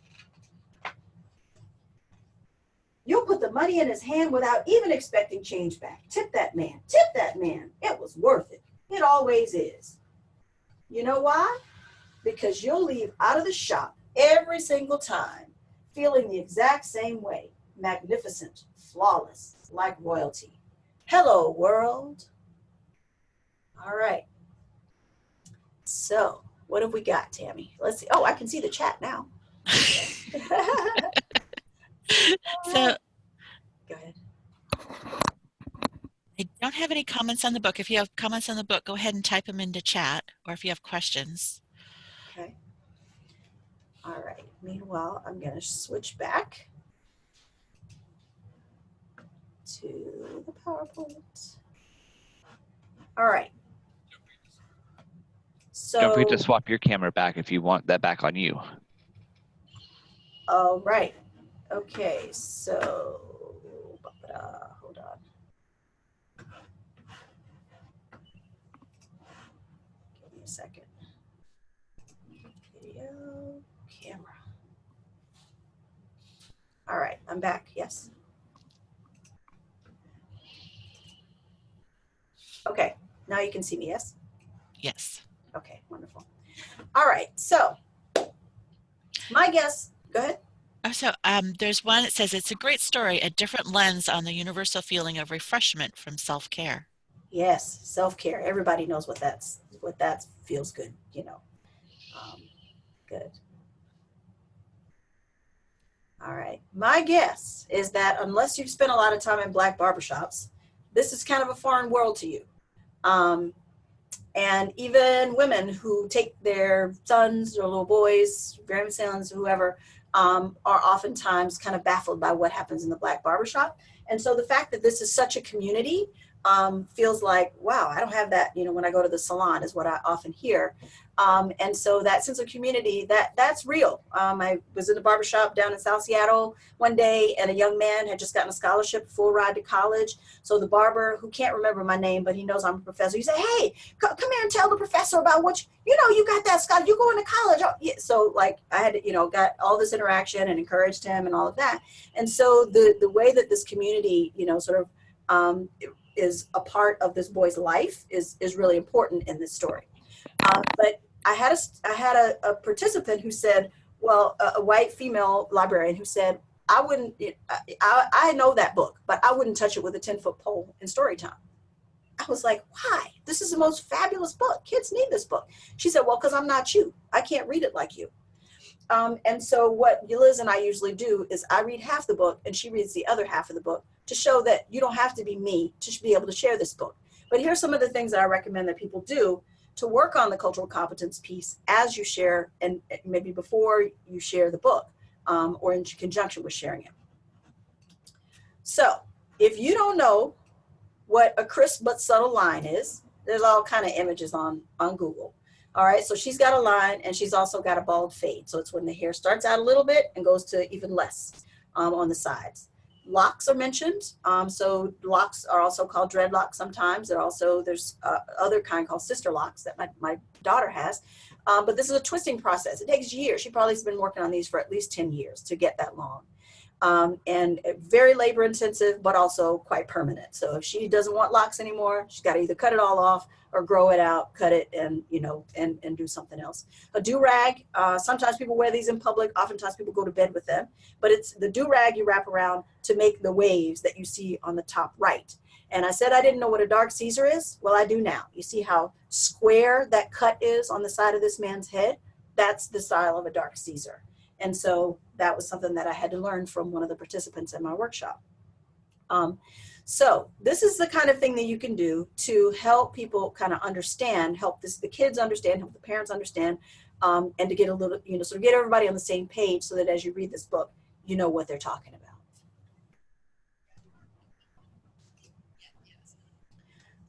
You'll put the money in his hand without even expecting change back. Tip that man. Tip that man. It was worth it. It always is. You know why? Because you'll leave out of the shop every single time feeling the exact same way. Magnificent, flawless, like royalty. Hello, world. All right. So What have we got, Tammy? Let's see. Oh, I can see the chat now. [LAUGHS] [LAUGHS] [LAUGHS] So Go ahead. I don't have any comments on the book. If you have comments on the book, go ahead and type them into chat, or if you have questions. Okay. All right. Meanwhile, I'm going to switch back to the PowerPoint. All right. So, Don't forget to swap your camera back if you want that back on you. all right. Okay. So, hold on. Give me a second. Video, camera. All right, I'm back. Yes. Okay, now you can see me, yes? Yes. Okay, wonderful. All right, so my guess, go ahead. Oh, So um, there's one that says it's a great story, a different lens on the universal feeling of refreshment from self-care. Yes, self-care. Everybody knows what that's what that feels good, you know. Um, good. All right. My guess is that unless you've spent a lot of time in black barbershops, this is kind of a foreign world to you. Um, and even women who take their sons or little boys, grandsons, whoever, um, are oftentimes kind of baffled by what happens in the black barbershop. And so the fact that this is such a community um, feels like, wow, I don't have that, you know, when I go to the salon is what I often hear. Um, and so that sense of community, that that's real. Um, I was in a barbershop down in South Seattle one day and a young man had just gotten a scholarship, full ride to college. So the barber, who can't remember my name, but he knows I'm a professor, he said, hey, co- come here and tell the professor about what, you, you know, you got that scholarship, you're going to college. Oh. So like I had, you know, got all this interaction and encouraged him and all of that. And so the, the way that this community, you know, sort of um, is a part of this boy's life is is really important in this story. Uh, but I had a I had a, a participant who said, well, a, a white female librarian who said, I wouldn't, I, I, know that book, but I wouldn't touch it with a 10 foot pole in story time. I was like, why? This is the most fabulous book. Kids need this book. She said, well, because I'm not you. I can't read it like you. Um, and so what Liz and I usually do is I read half the book and she reads the other half of the book to show that you don't have to be me to be able to share this book. But here's some of the things that I recommend that people do to work on the cultural competence piece as you share and maybe before you share the book um, or in conjunction with sharing it. So if you don't know what a crisp but subtle line is, there's all kind of images on, on Google. All right, so she's got a line and she's also got a bald fade. So it's when the hair starts out a little bit and goes to even less um, on the sides. Locks are mentioned. Um, so locks are also called dreadlocks sometimes. There also, there's uh, other kind called sister locks that my, my daughter has. Um, but this is a twisting process. It takes years. She probably has been working on these for at least 10 years to get that long. Um, and very labor intensive, but also quite permanent. So if she doesn't want locks anymore, she's got to either cut it all off or grow it out, cut it, and you know, and and do something else. A do rag. Uh, sometimes people wear these in public. Oftentimes people go to bed with them. But it's the do rag you wrap around to make the waves that you see on the top right. And I said I didn't know what a dark Caesar is. Well, I do now. You see how square that cut is on the side of this man's head? That's the style of a dark Caesar. And so that was something that I had to learn from one of the participants in my workshop. Um, so this is the kind of thing that you can do to help people kind of understand, help this, the kids understand, help the parents understand, um, and to get a little, you know, sort of get everybody on the same page so that as you read this book, you know what they're talking about.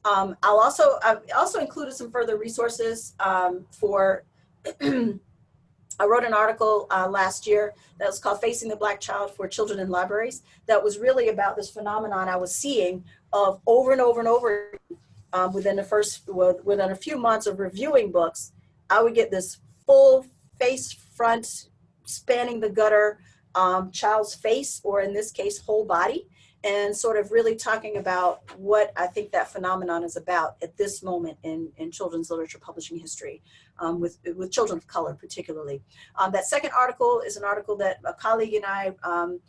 Um, I'll also, I've also included some further resources um, for [CLEARS THROAT] I wrote an article uh, last year that was called Facing the Black Child for Children in Libraries that was really about this phenomenon I was seeing of over and over and over um, within the first, within a few months of reviewing books, I would get this full face front spanning the gutter um, child's face, or in this case, whole body, and sort of really talking about what I think that phenomenon is about at this moment in, in children's literature publishing history, um, with, with children of color particularly. Um, that second article is an article that a colleague and I um,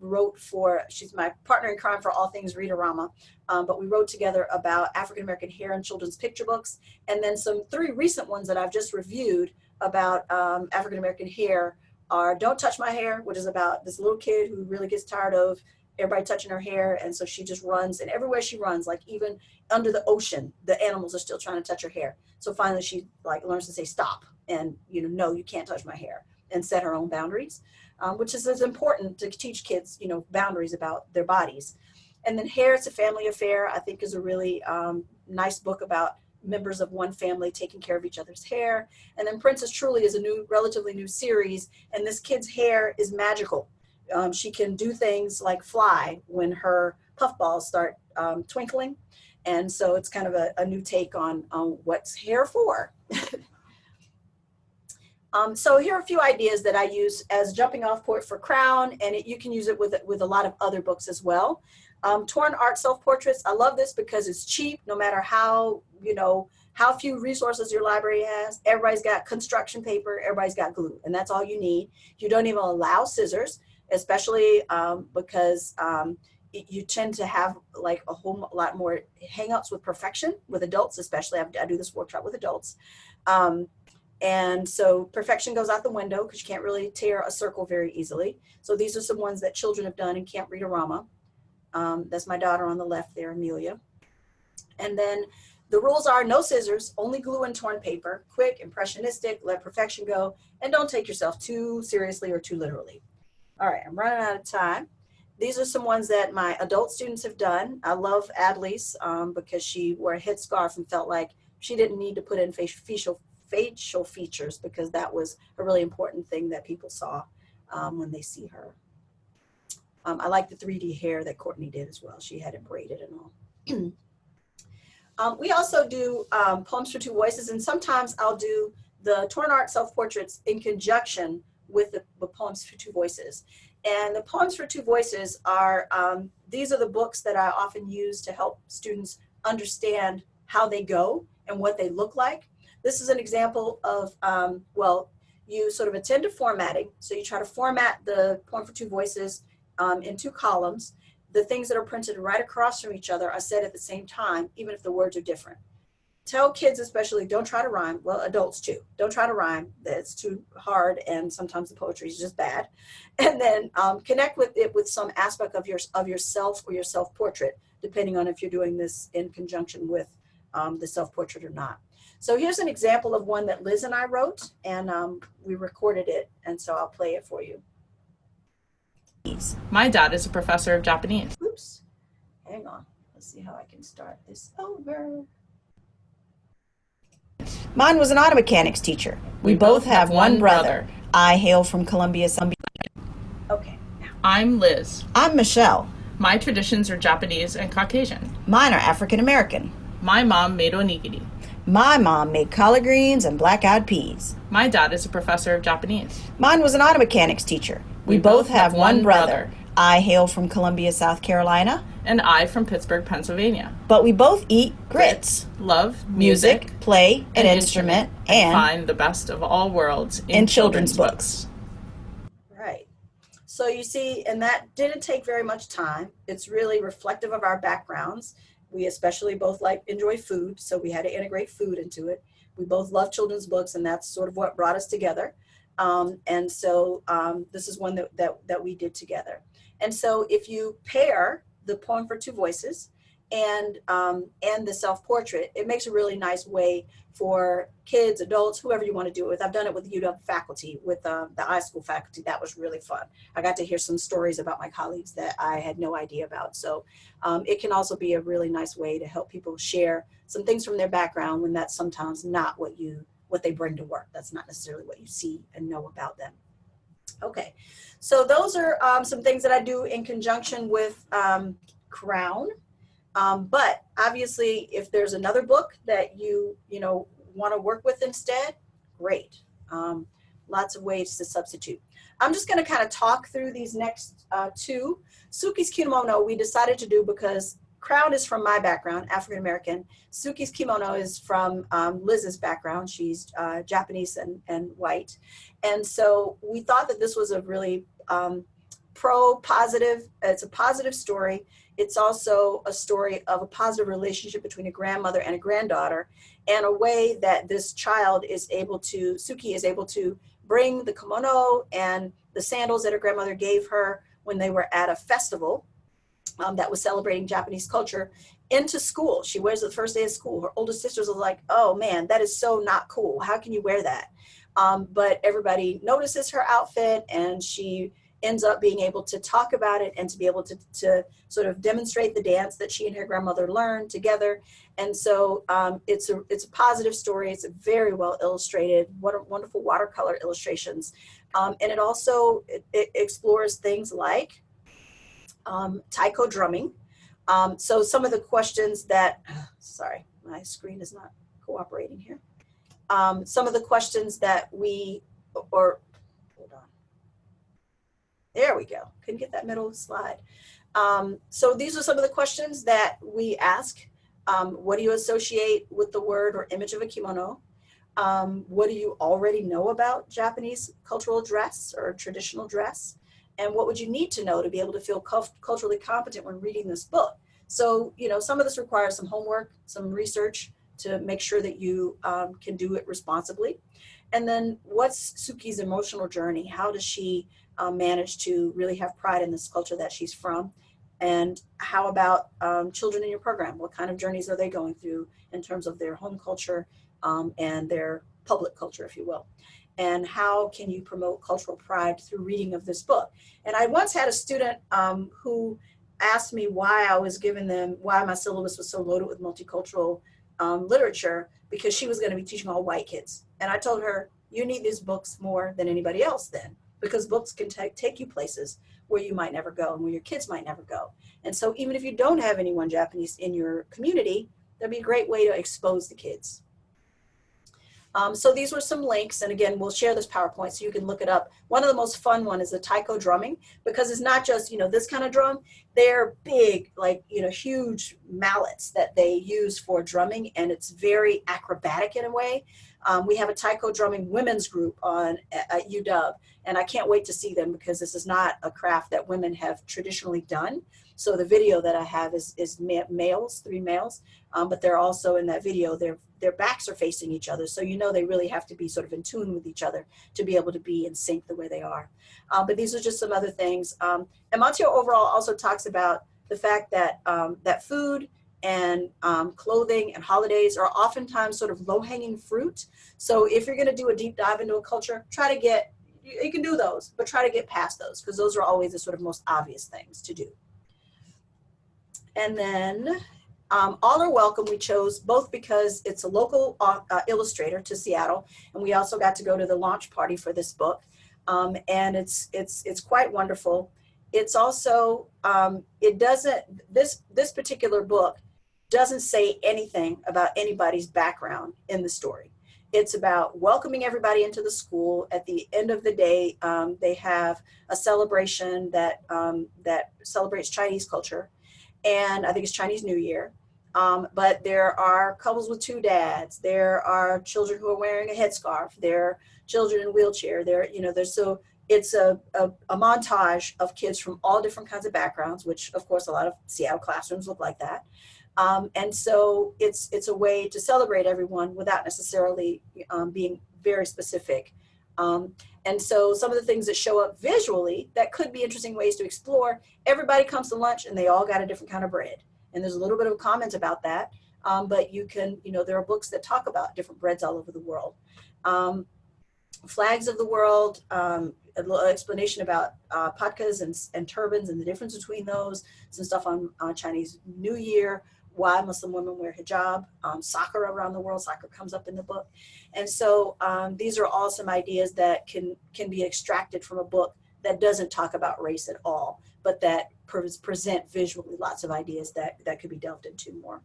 wrote for, she's my partner in crime for all things Read-a-Rama. Um, but we wrote together about African American hair in children's picture books. And then some three recent ones that I've just reviewed about um, African American hair are Don't Touch My Hair, which is about this little kid who really gets tired of everybody touching her hair. And so she just runs and everywhere she runs, like even under the ocean, the animals are still trying to touch her hair. So finally she like learns to say stop and, you know, no, you can't touch my hair and set her own boundaries, um, which is as important to teach kids, you know, boundaries about their bodies. And then Hair, It's a Family Affair, I think is a really um, nice book about members of one family taking care of each other's hair. And then Princess Truly is a new, relatively new series, and this kid's hair is magical. Um, she can do things like fly when her puffballs start um, twinkling. And so it's kind of a, a new take on, on what's hair for. [LAUGHS] um, so here are a few ideas that I use as jumping off point for Crown, and it, you can use it with, with a lot of other books as well. Um, torn art self-portraits, I love this because it's cheap no matter how, you know, how few resources your library has. Everybody's got construction paper, everybody's got glue, and that's all you need. You don't even allow scissors, especially um, because um, you tend to have like a whole lot more hangups with perfection with adults, especially I, do this workshop with adults. Um, and so perfection goes out the window because you can't really tear a circle very easily. So these are some ones that children have done in Camp Read-A-Rama. Um, that's my daughter on the left there, Amelia. And then the rules are no scissors, only glue and torn paper, quick, impressionistic, let perfection go, and don't take yourself too seriously or too literally. All right, I'm running out of time. These are some ones that my adult students have done. I love Adley's um, because she wore a headscarf and felt like she didn't need to put in facial, facial features because that was a really important thing that people saw um, when they see her. Um, I like the 3D hair that Courtney did as well. She had it braided and all. [CLEARS THROAT] um, we also do um, Poems for Two Voices, and sometimes I'll do the Torn Art Self-Portraits in conjunction with the, the, Poems for Two Voices. And the Poems for Two Voices are, um, these are the books that I often use to help students understand how they go and what they look like. This is an example of, um, well, you sort of attend to formatting. So you try to format the Poem for Two Voices um, in two columns. The things that are printed right across from each other are said at the same time, even if the words are different. Tell kids especially, don't try to rhyme. Well, adults too. Don't try to rhyme. It's too hard and sometimes the poetry is just bad. [LAUGHS] And then um, connect with it with some aspect of, your, of yourself or your self-portrait, depending on if you're doing this in conjunction with um, the self-portrait or not. So here's an example of one that Liz and I wrote, and um, we recorded it, and so I'll play it for you. My dad is a professor of Japanese. Oops. Hang on. Let's see how I can start this over. Mine was an auto mechanics teacher. We, we both, both have, have one brother. brother. I hail from Columbia. Okay. I'm Liz. I'm Michelle. My traditions are Japanese and Caucasian. Mine are African American. My mom made onigiri. My mom made collard greens and black-eyed peas. My dad is a professor of Japanese. Mine was an auto mechanics teacher. We, we both, both, have, have one brother. brother. I hail from Columbia, South Carolina. And I from Pittsburgh, Pennsylvania. But we both eat grits. Love music, music play an, an instrument, instrument, and, find the best of all worlds in, in children's, children's books. books. Right. So you see, and that didn't take very much time. It's really reflective of our backgrounds. We especially both like enjoy food, so we had to integrate food into it. We both love children's books, and that's sort of what brought us together. Um, and so um, this is one that, that, that we did together. And so if you pair the poem for two voices and, um, and the self-portrait, it makes a really nice way for kids, adults, whoever you want to do it with. I've done it with UW faculty, with uh, the high school faculty. That was really fun. I got to hear some stories about my colleagues that I had no idea about. So um, it can also be a really nice way to help people share some things from their background when that's sometimes not what you what they bring to work. That's not necessarily what you see and know about them. Okay, so those are um, some things that I do in conjunction with um, Crown. Um, but obviously, if there's another book that you, you know, want to work with instead, great. Um, lots of ways to substitute. I'm just going to kind of talk through these next uh, two. Suki's Kimono we decided to do because Crown is from my background, African American. Suki's kimono is from um, Liz's background. She's uh, Japanese and, and white. And so we thought that this was a really um, pro positive, it's a positive story. It's also a story of a positive relationship between a grandmother and a granddaughter and a way that this child is able to, Suki is able to bring the kimono and the sandals that her grandmother gave her when they were at a festival um, that was celebrating Japanese culture into school. She wears it the first day of school. Her older sisters are like, oh man, that is so not cool. How can you wear that? Um, but everybody notices her outfit and she ends up being able to talk about it and to be able to, to sort of demonstrate the dance that she and her grandmother learned together. And so um, it's, a, it's a positive story. It's very well illustrated, what wonderful watercolor illustrations. Um, and it also it, it explores things like um, taiko drumming. Um, so some of the questions that, [SIGHS] sorry, my screen is not cooperating here. Um, some of the questions that we, or hold on. There we go. Couldn't get that middle slide. Um, so these are some of the questions that we ask. Um, what do you associate with the word or image of a kimono? Um, what do you already know about Japanese cultural dress or traditional dress? And what would you need to know to be able to feel culturally competent when reading this book? So, you know, some of this requires some homework, some research to make sure that you um, can do it responsibly. And then what's Suki's emotional journey? How does she um, manage to really have pride in this culture that she's from? And how about um, children in your program? What kind of journeys are they going through in terms of their home culture um, and their public culture, if you will? And how can you promote cultural pride through reading of this book? And I once had a student um, who asked me why I was giving them, why my syllabus was so loaded with multicultural um, literature, because she was going to be teaching all white kids. And I told her, you need these books more than anybody else then, because books can take you places where you might never go and where your kids might never go. And so even if you don't have anyone Japanese in your community, that'd be a great way to expose the kids. Um, so these were some links, and again, we'll share this PowerPoint so you can look it up. One of the most fun one is the taiko drumming, because it's not just, you know, this kind of drum. They're big, like, you know, huge mallets that they use for drumming, and it's very acrobatic in a way. Um, we have a taiko drumming women's group on at UW, and I can't wait to see them because this is not a craft that women have traditionally done. So the video that I have is, is males, three males, um, but they're also in that video, their, their backs are facing each other. So you know they really have to be sort of in tune with each other to be able to be in sync the way they are. Uh, but these are just some other things. Um, and Mateo overall also talks about the fact that, um, that food and um, clothing and holidays are oftentimes sort of low-hanging fruit. So if you're going to do a deep dive into a culture, try to get, you can do those, but try to get past those because those are always the sort of most obvious things to do. And then um, All Are Welcome we chose both because it's a local uh, uh, illustrator to Seattle, and we also got to go to the launch party for this book. Um, and it's, it's, it's quite wonderful. It's also, um, it doesn't, this, this particular book doesn't say anything about anybody's background in the story. It's about welcoming everybody into the school. At the end of the day, um, they have a celebration that, um, that celebrates Chinese culture and I think it's Chinese New Year. Um, but there are couples with two dads. There are children who are wearing a headscarf. There are children in wheelchair. There, you know, there's so it's a, a, a, montage of kids from all different kinds of backgrounds, which of course a lot of Seattle classrooms look like that. Um, and so it's it's a way to celebrate everyone without necessarily um, being very specific. Um, and so some of the things that show up visually that could be interesting ways to explore, everybody comes to lunch and they all got a different kind of bread. And there's a little bit of a comment about that. Um, but you can, you know, there are books that talk about different breads all over the world. Um, flags of the world, um, a little explanation about uh, patkas and, and turbans and the difference between those, some stuff on uh, Chinese New Year, why Muslim women wear hijab, um, soccer around the world, soccer comes up in the book. And so um, these are all some ideas that can, can be extracted from a book that doesn't talk about race at all, but that pre present visually lots of ideas that, that could be delved into more.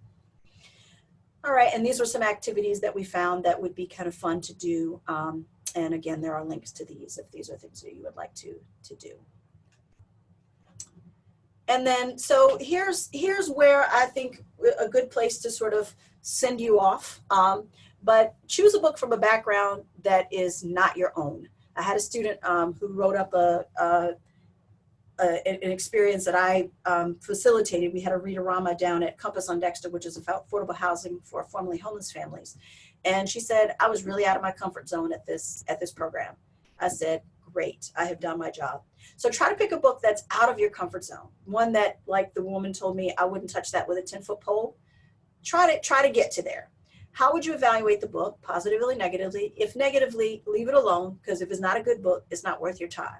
All right, and these are some activities that we found that would be kind of fun to do. Um, and again, there are links to these if these are things that you would like to, to do. And then, so here's, here's where I think a good place to sort of send you off. Um, but choose a book from a background that is not your own. I had a student um, who wrote up a, a, a, an experience that I um, facilitated. We had a Read-a-Rama down at Compass on Dexter, which is affordable housing for formerly homeless families. And she said, I was really out of my comfort zone at this, at this program. I said, great, I have done my job. So try to pick a book that's out of your comfort zone. One that, like the woman told me, I wouldn't touch that with a 10 foot pole. Try to, try to get to there. How would you evaluate the book, positively, negatively? If negatively, leave it alone, because if it's not a good book, it's not worth your time.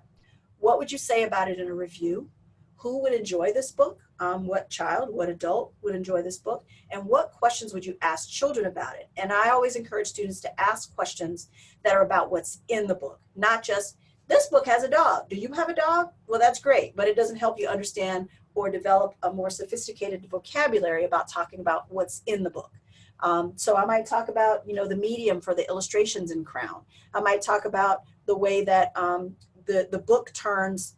What would you say about it in a review? Who would enjoy this book? Um, what child, what adult would enjoy this book? And what questions would you ask children about it? And I always encourage students to ask questions that are about what's in the book, not just, this book has a dog. Do you have a dog? Well, that's great, but it doesn't help you understand or develop a more sophisticated vocabulary about talking about what's in the book. Um, so I might talk about, you know, the medium for the illustrations in Crown. I might talk about the way that um, the, the book turns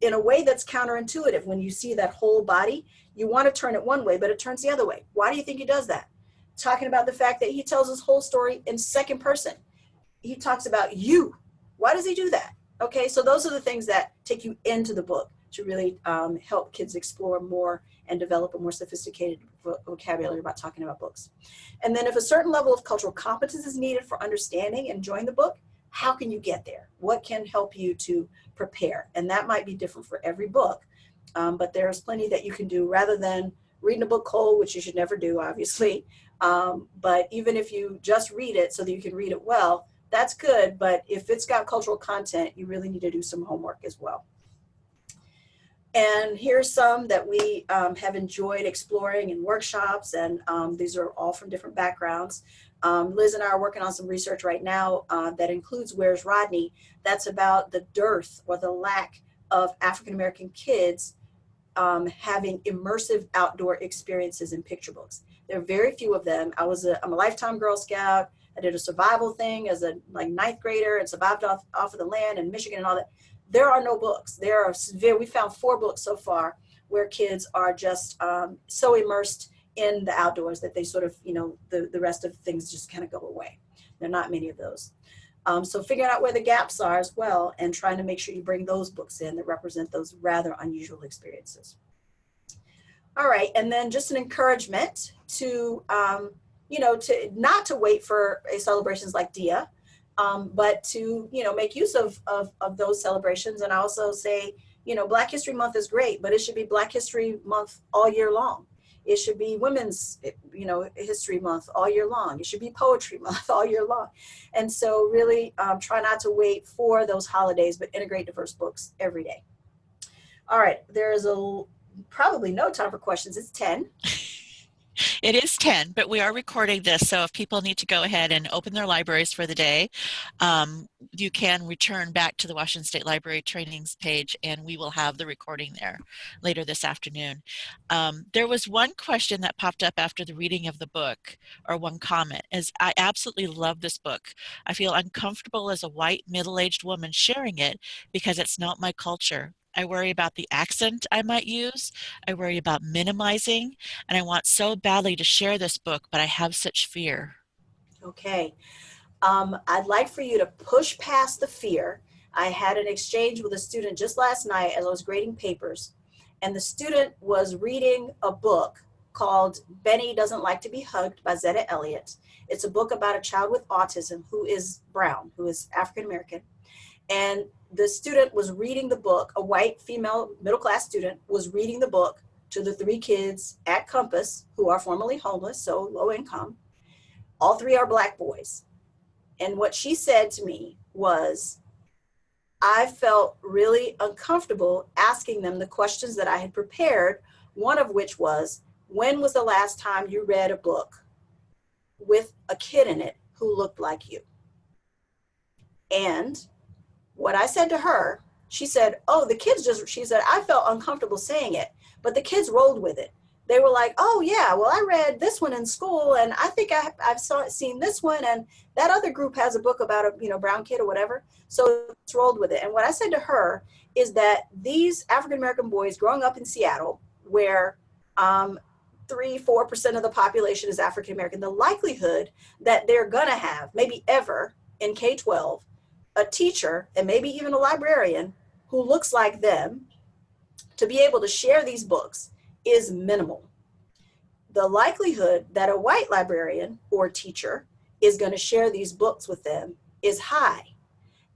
in a way that's counterintuitive. When you see that whole body, you want to turn it one way, but it turns the other way. Why do you think he does that? Talking about the fact that he tells his whole story in second person. He talks about you. Why does he do that? Okay, so those are the things that take you into the book to really um, help kids explore more and develop a more sophisticated vocabulary about talking about books. And then if a certain level of cultural competence is needed for understanding and enjoying the book, how can you get there? What can help you to prepare? And that might be different for every book, um, but there's plenty that you can do rather than reading a book cold, which you should never do, obviously. Um, but even if you just read it so that you can read it well, that's good. But if it's got cultural content, you really need to do some homework as well. And here's some that we um, have enjoyed exploring in workshops, and um, these are all from different backgrounds. Um, Liz and I are working on some research right now uh, that includes Where's Rodney? That's about the dearth or the lack of African-American kids um, having immersive outdoor experiences in picture books. There are very few of them. I was a, I'm a lifetime Girl Scout. I did a survival thing as a like ninth grader and survived off, off of the land in Michigan and all that there are no books. There are, severe, we found four books so far where kids are just um, so immersed in the outdoors that they sort of, you know, the, the rest of things just kind of go away. There are not many of those. Um, so figuring out where the gaps are as well and trying to make sure you bring those books in that represent those rather unusual experiences. All right, and then just an encouragement to, um, you know, to not to wait for celebrations like DIA, um, but to you know make use of, of, of those celebrations and I also say you know Black History Month is great but it should be Black History Month all year long. It should be Women's you know History Month all year long. It should be Poetry [LAUGHS] Month all year long. And so really um, try not to wait for those holidays but integrate diverse books every day. All right there is a probably no time for questions. It's 10 [LAUGHS] It is 10, but we are recording this, so if people need to go ahead and open their libraries for the day, um, you can return back to the Washington State Library trainings page and we will have the recording there later this afternoon. Um, there was one question that popped up after the reading of the book, or one comment, is I absolutely love this book. I feel uncomfortable as a white middle-aged woman sharing it because it's not my culture. I worry about the accent I might use. I worry about minimizing. And I want so badly to share this book, but I have such fear. Okay. Um, I'd like for you to push past the fear. I had an exchange with a student just last night as I was grading papers. And the student was reading a book called Benny Doesn't Like to Be Hugged by Zetta Elliott. It's a book about a child with autism who is brown, who is African American. And the student was reading the book, a white female middle class student was reading the book to the three kids at Compass who are formerly homeless, so low income. All three are black boys. And what she said to me was, I felt really uncomfortable asking them the questions that I had prepared, one of which was, when was the last time you read a book with a kid in it who looked like you? And what I said to her, she said, oh, the kids just, she said, I felt uncomfortable saying it, but the kids rolled with it. They were like, oh yeah, well, I read this one in school and I think I, I've saw, seen this one and that other group has a book about a you know brown kid or whatever. So it's rolled with it. And what I said to her is that these African-American boys growing up in Seattle, where um, three, 4% of the population is African-American, the likelihood that they're gonna have, maybe ever in K-12, a teacher and maybe even a librarian who looks like them to be able to share these books is minimal. The likelihood that a white librarian or teacher is going to share these books with them is high.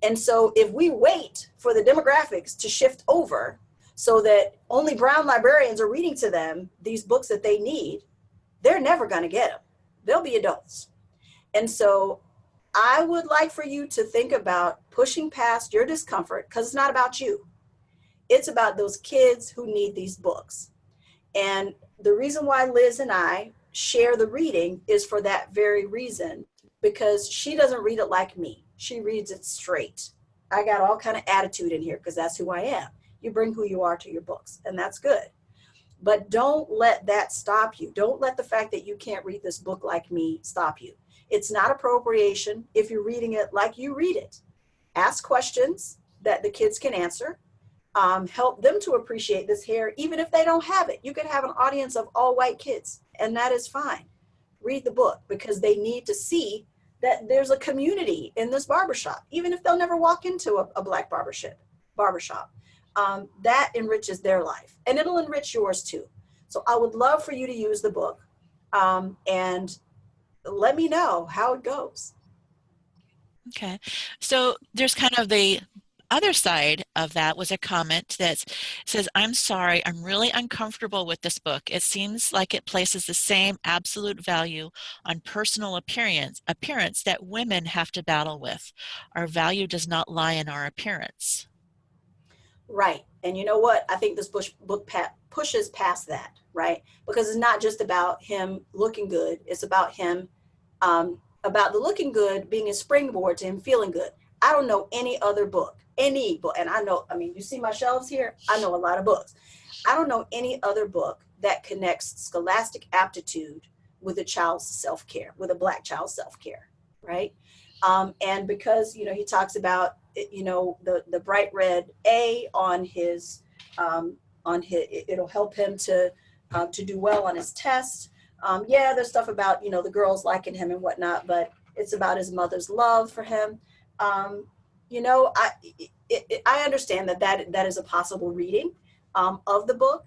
And so if we wait for the demographics to shift over so that only brown librarians are reading to them these books that they need, they're never going to get them. They'll be adults. And so I would like for you to think about pushing past your discomfort because it's not about you. It's about those kids who need these books. And the reason why Liz and I share the reading is for that very reason because she doesn't read it like me. She reads it straight. I got all kind of attitude in here because that's who I am. You bring who you are to your books and that's good. But don't let that stop you. Don't let the fact that you can't read this book like me stop you. It's not appropriation if you're reading it like you read it. Ask questions that the kids can answer. Um, help them to appreciate this hair, even if they don't have it. You could have an audience of all white kids, and that is fine. Read the book because they need to see that there's a community in this barbershop, even if they'll never walk into a, a black barbershop. barbershop. Um, that enriches their life, and it'll enrich yours too. So I would love for you to use the book um, and let me know how it goes. Okay, so there's kind of the other side of that was a comment that says, I'm sorry, I'm really uncomfortable with this book. It seems like it places the same absolute value on personal appearance, appearance that women have to battle with. Our value does not lie in our appearance. Right. And you know what? I think this book pushes past that, right? Because it's not just about him looking good. It's about him, um, about the looking good being a springboard to him feeling good. I don't know any other book, any book, and I know, I mean, you see my shelves here? I know a lot of books. I don't know any other book that connects scholastic aptitude with a child's self-care, with a black child's self-care, right? Um, and because, you know, he talks about, you know, the, the bright red A on his, um, on his, it'll help him to, um, to do well on his test. Um, yeah, there's stuff about, you know, the girls liking him and whatnot, but it's about his mother's love for him um, you know, I, it, it, I understand that, that that is a possible reading um, of the book,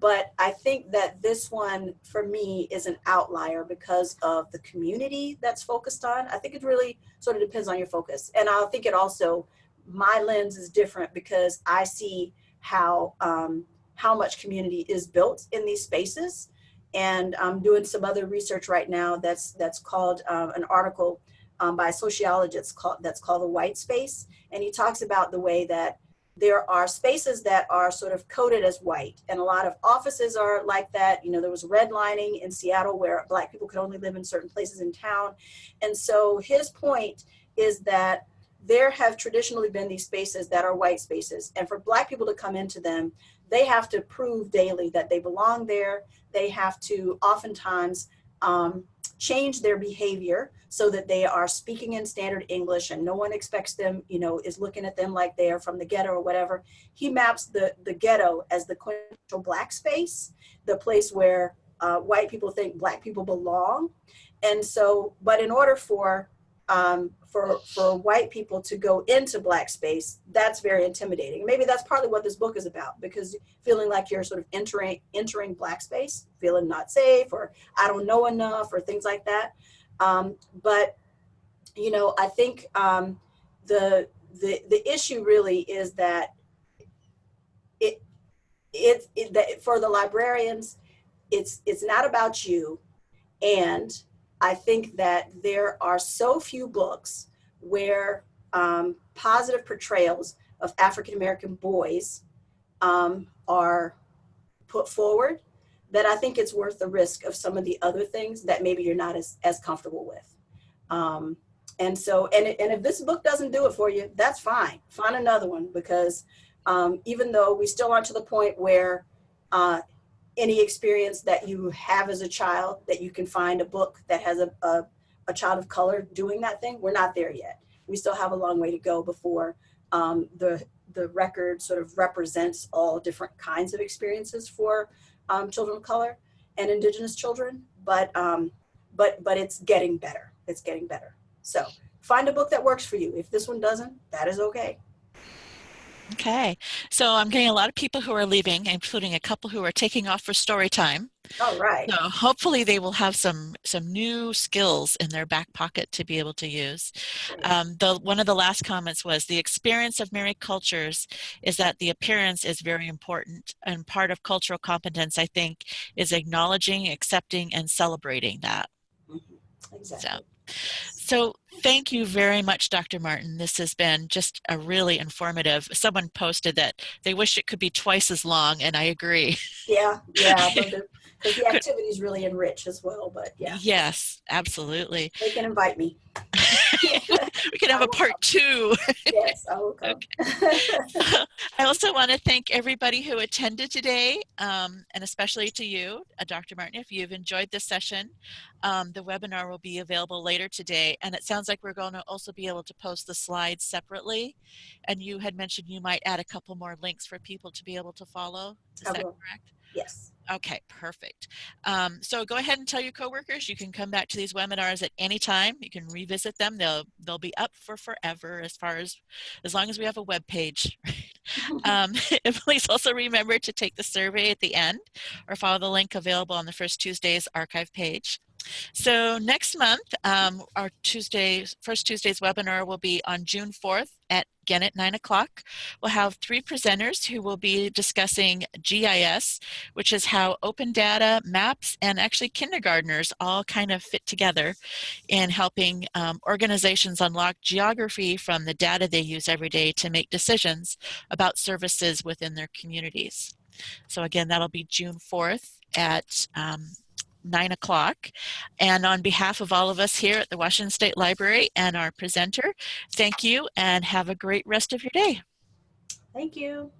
but I think that this one for me is an outlier because of the community that's focused on. I think it really sort of depends on your focus. And I think it also, my lens is different because I see how, um, how much community is built in these spaces. And I'm doing some other research right now that's, that's called um, an article um, by a sociologist called, that's called the white space. And he talks about the way that there are spaces that are sort of coded as white and a lot of offices are like that. You know, there was redlining in Seattle where black people could only live in certain places in town. And so his point is that there have traditionally been these spaces that are white spaces. And for black people to come into them, they have to prove daily that they belong there. They have to oftentimes um, change their behavior so that they are speaking in standard English and no one expects them, you know, is looking at them like they are from the ghetto or whatever. He maps the, the ghetto as the quintessential black space, the place where uh, white people think black people belong. And so, but in order for um, for, for white people to go into black space, that's very intimidating. Maybe that's partly what this book is about because feeling like you're sort of entering, entering black space, feeling not safe or I don't know enough or things like that. Um, but, you know, I think um, the, the, the issue really is that it, it, it that for the librarians, it's, it's not about you and I think that there are so few books where um, positive portrayals of African-American boys um, are put forward that I think it's worth the risk of some of the other things that maybe you're not as, as comfortable with. Um, and so, and, and if this book doesn't do it for you, that's fine. Find another one because um, even though we still aren't to the point where uh, any experience that you have as a child that you can find a book that has a, a, a, child of color doing that thing. We're not there yet. We still have a long way to go before um, the, the record sort of represents all different kinds of experiences for um, children of color and indigenous children, but, um, but, but it's getting better. It's getting better. So find a book that works for you. If this one doesn't, that is okay. Okay, so I'm getting a lot of people who are leaving, including a couple who are taking off for story time. All right. So hopefully they will have some some new skills in their back pocket to be able to use. Um, the one of the last comments was the experience of married cultures is that the appearance is very important, and part of cultural competence, I think, is acknowledging, accepting, and celebrating that. Exactly. So, so thank you very much, Dr. Martin. This has been just a really informative. Someone posted that they wish it could be twice as long, and I agree. Yeah, yeah, but the, [LAUGHS] but the activities really enrich as well, but yeah, Yes, absolutely. they can invite me. [LAUGHS] we can have a part two. Yes, I will come. [LAUGHS] I also want to thank everybody who attended today, um, and especially to you, uh, Dr. Martin, if you've enjoyed this session. Um, the webinar will be available later today, and it sounds like we're going to also be able to post the slides separately. And you had mentioned you might add a couple more links for people to be able to follow. Is that correct? Yes. Okay, perfect. Um, so go ahead and tell your coworkers you can come back to these webinars at any time. You can revisit them. They'll they'll be up for forever as far as as long as we have a web page. [LAUGHS] [LAUGHS] um, [LAUGHS] and please also remember to take the survey at the end or follow the link available on the first Tuesday's archive page. So next month, um, our Tuesday, first Tuesday's webinar will be on June 4th at again at 9 o'clock. We'll have three presenters who will be discussing GIS, which is how open data, maps, and actually kindergartners all kind of fit together in helping um, organizations unlock geography from the data they use every day to make decisions about services within their communities. So again, that'll be June 4th at um, 9 o'clock. And on behalf of all of us here at the Washington State Library and our presenter, thank you and have a great rest of your day. Thank you.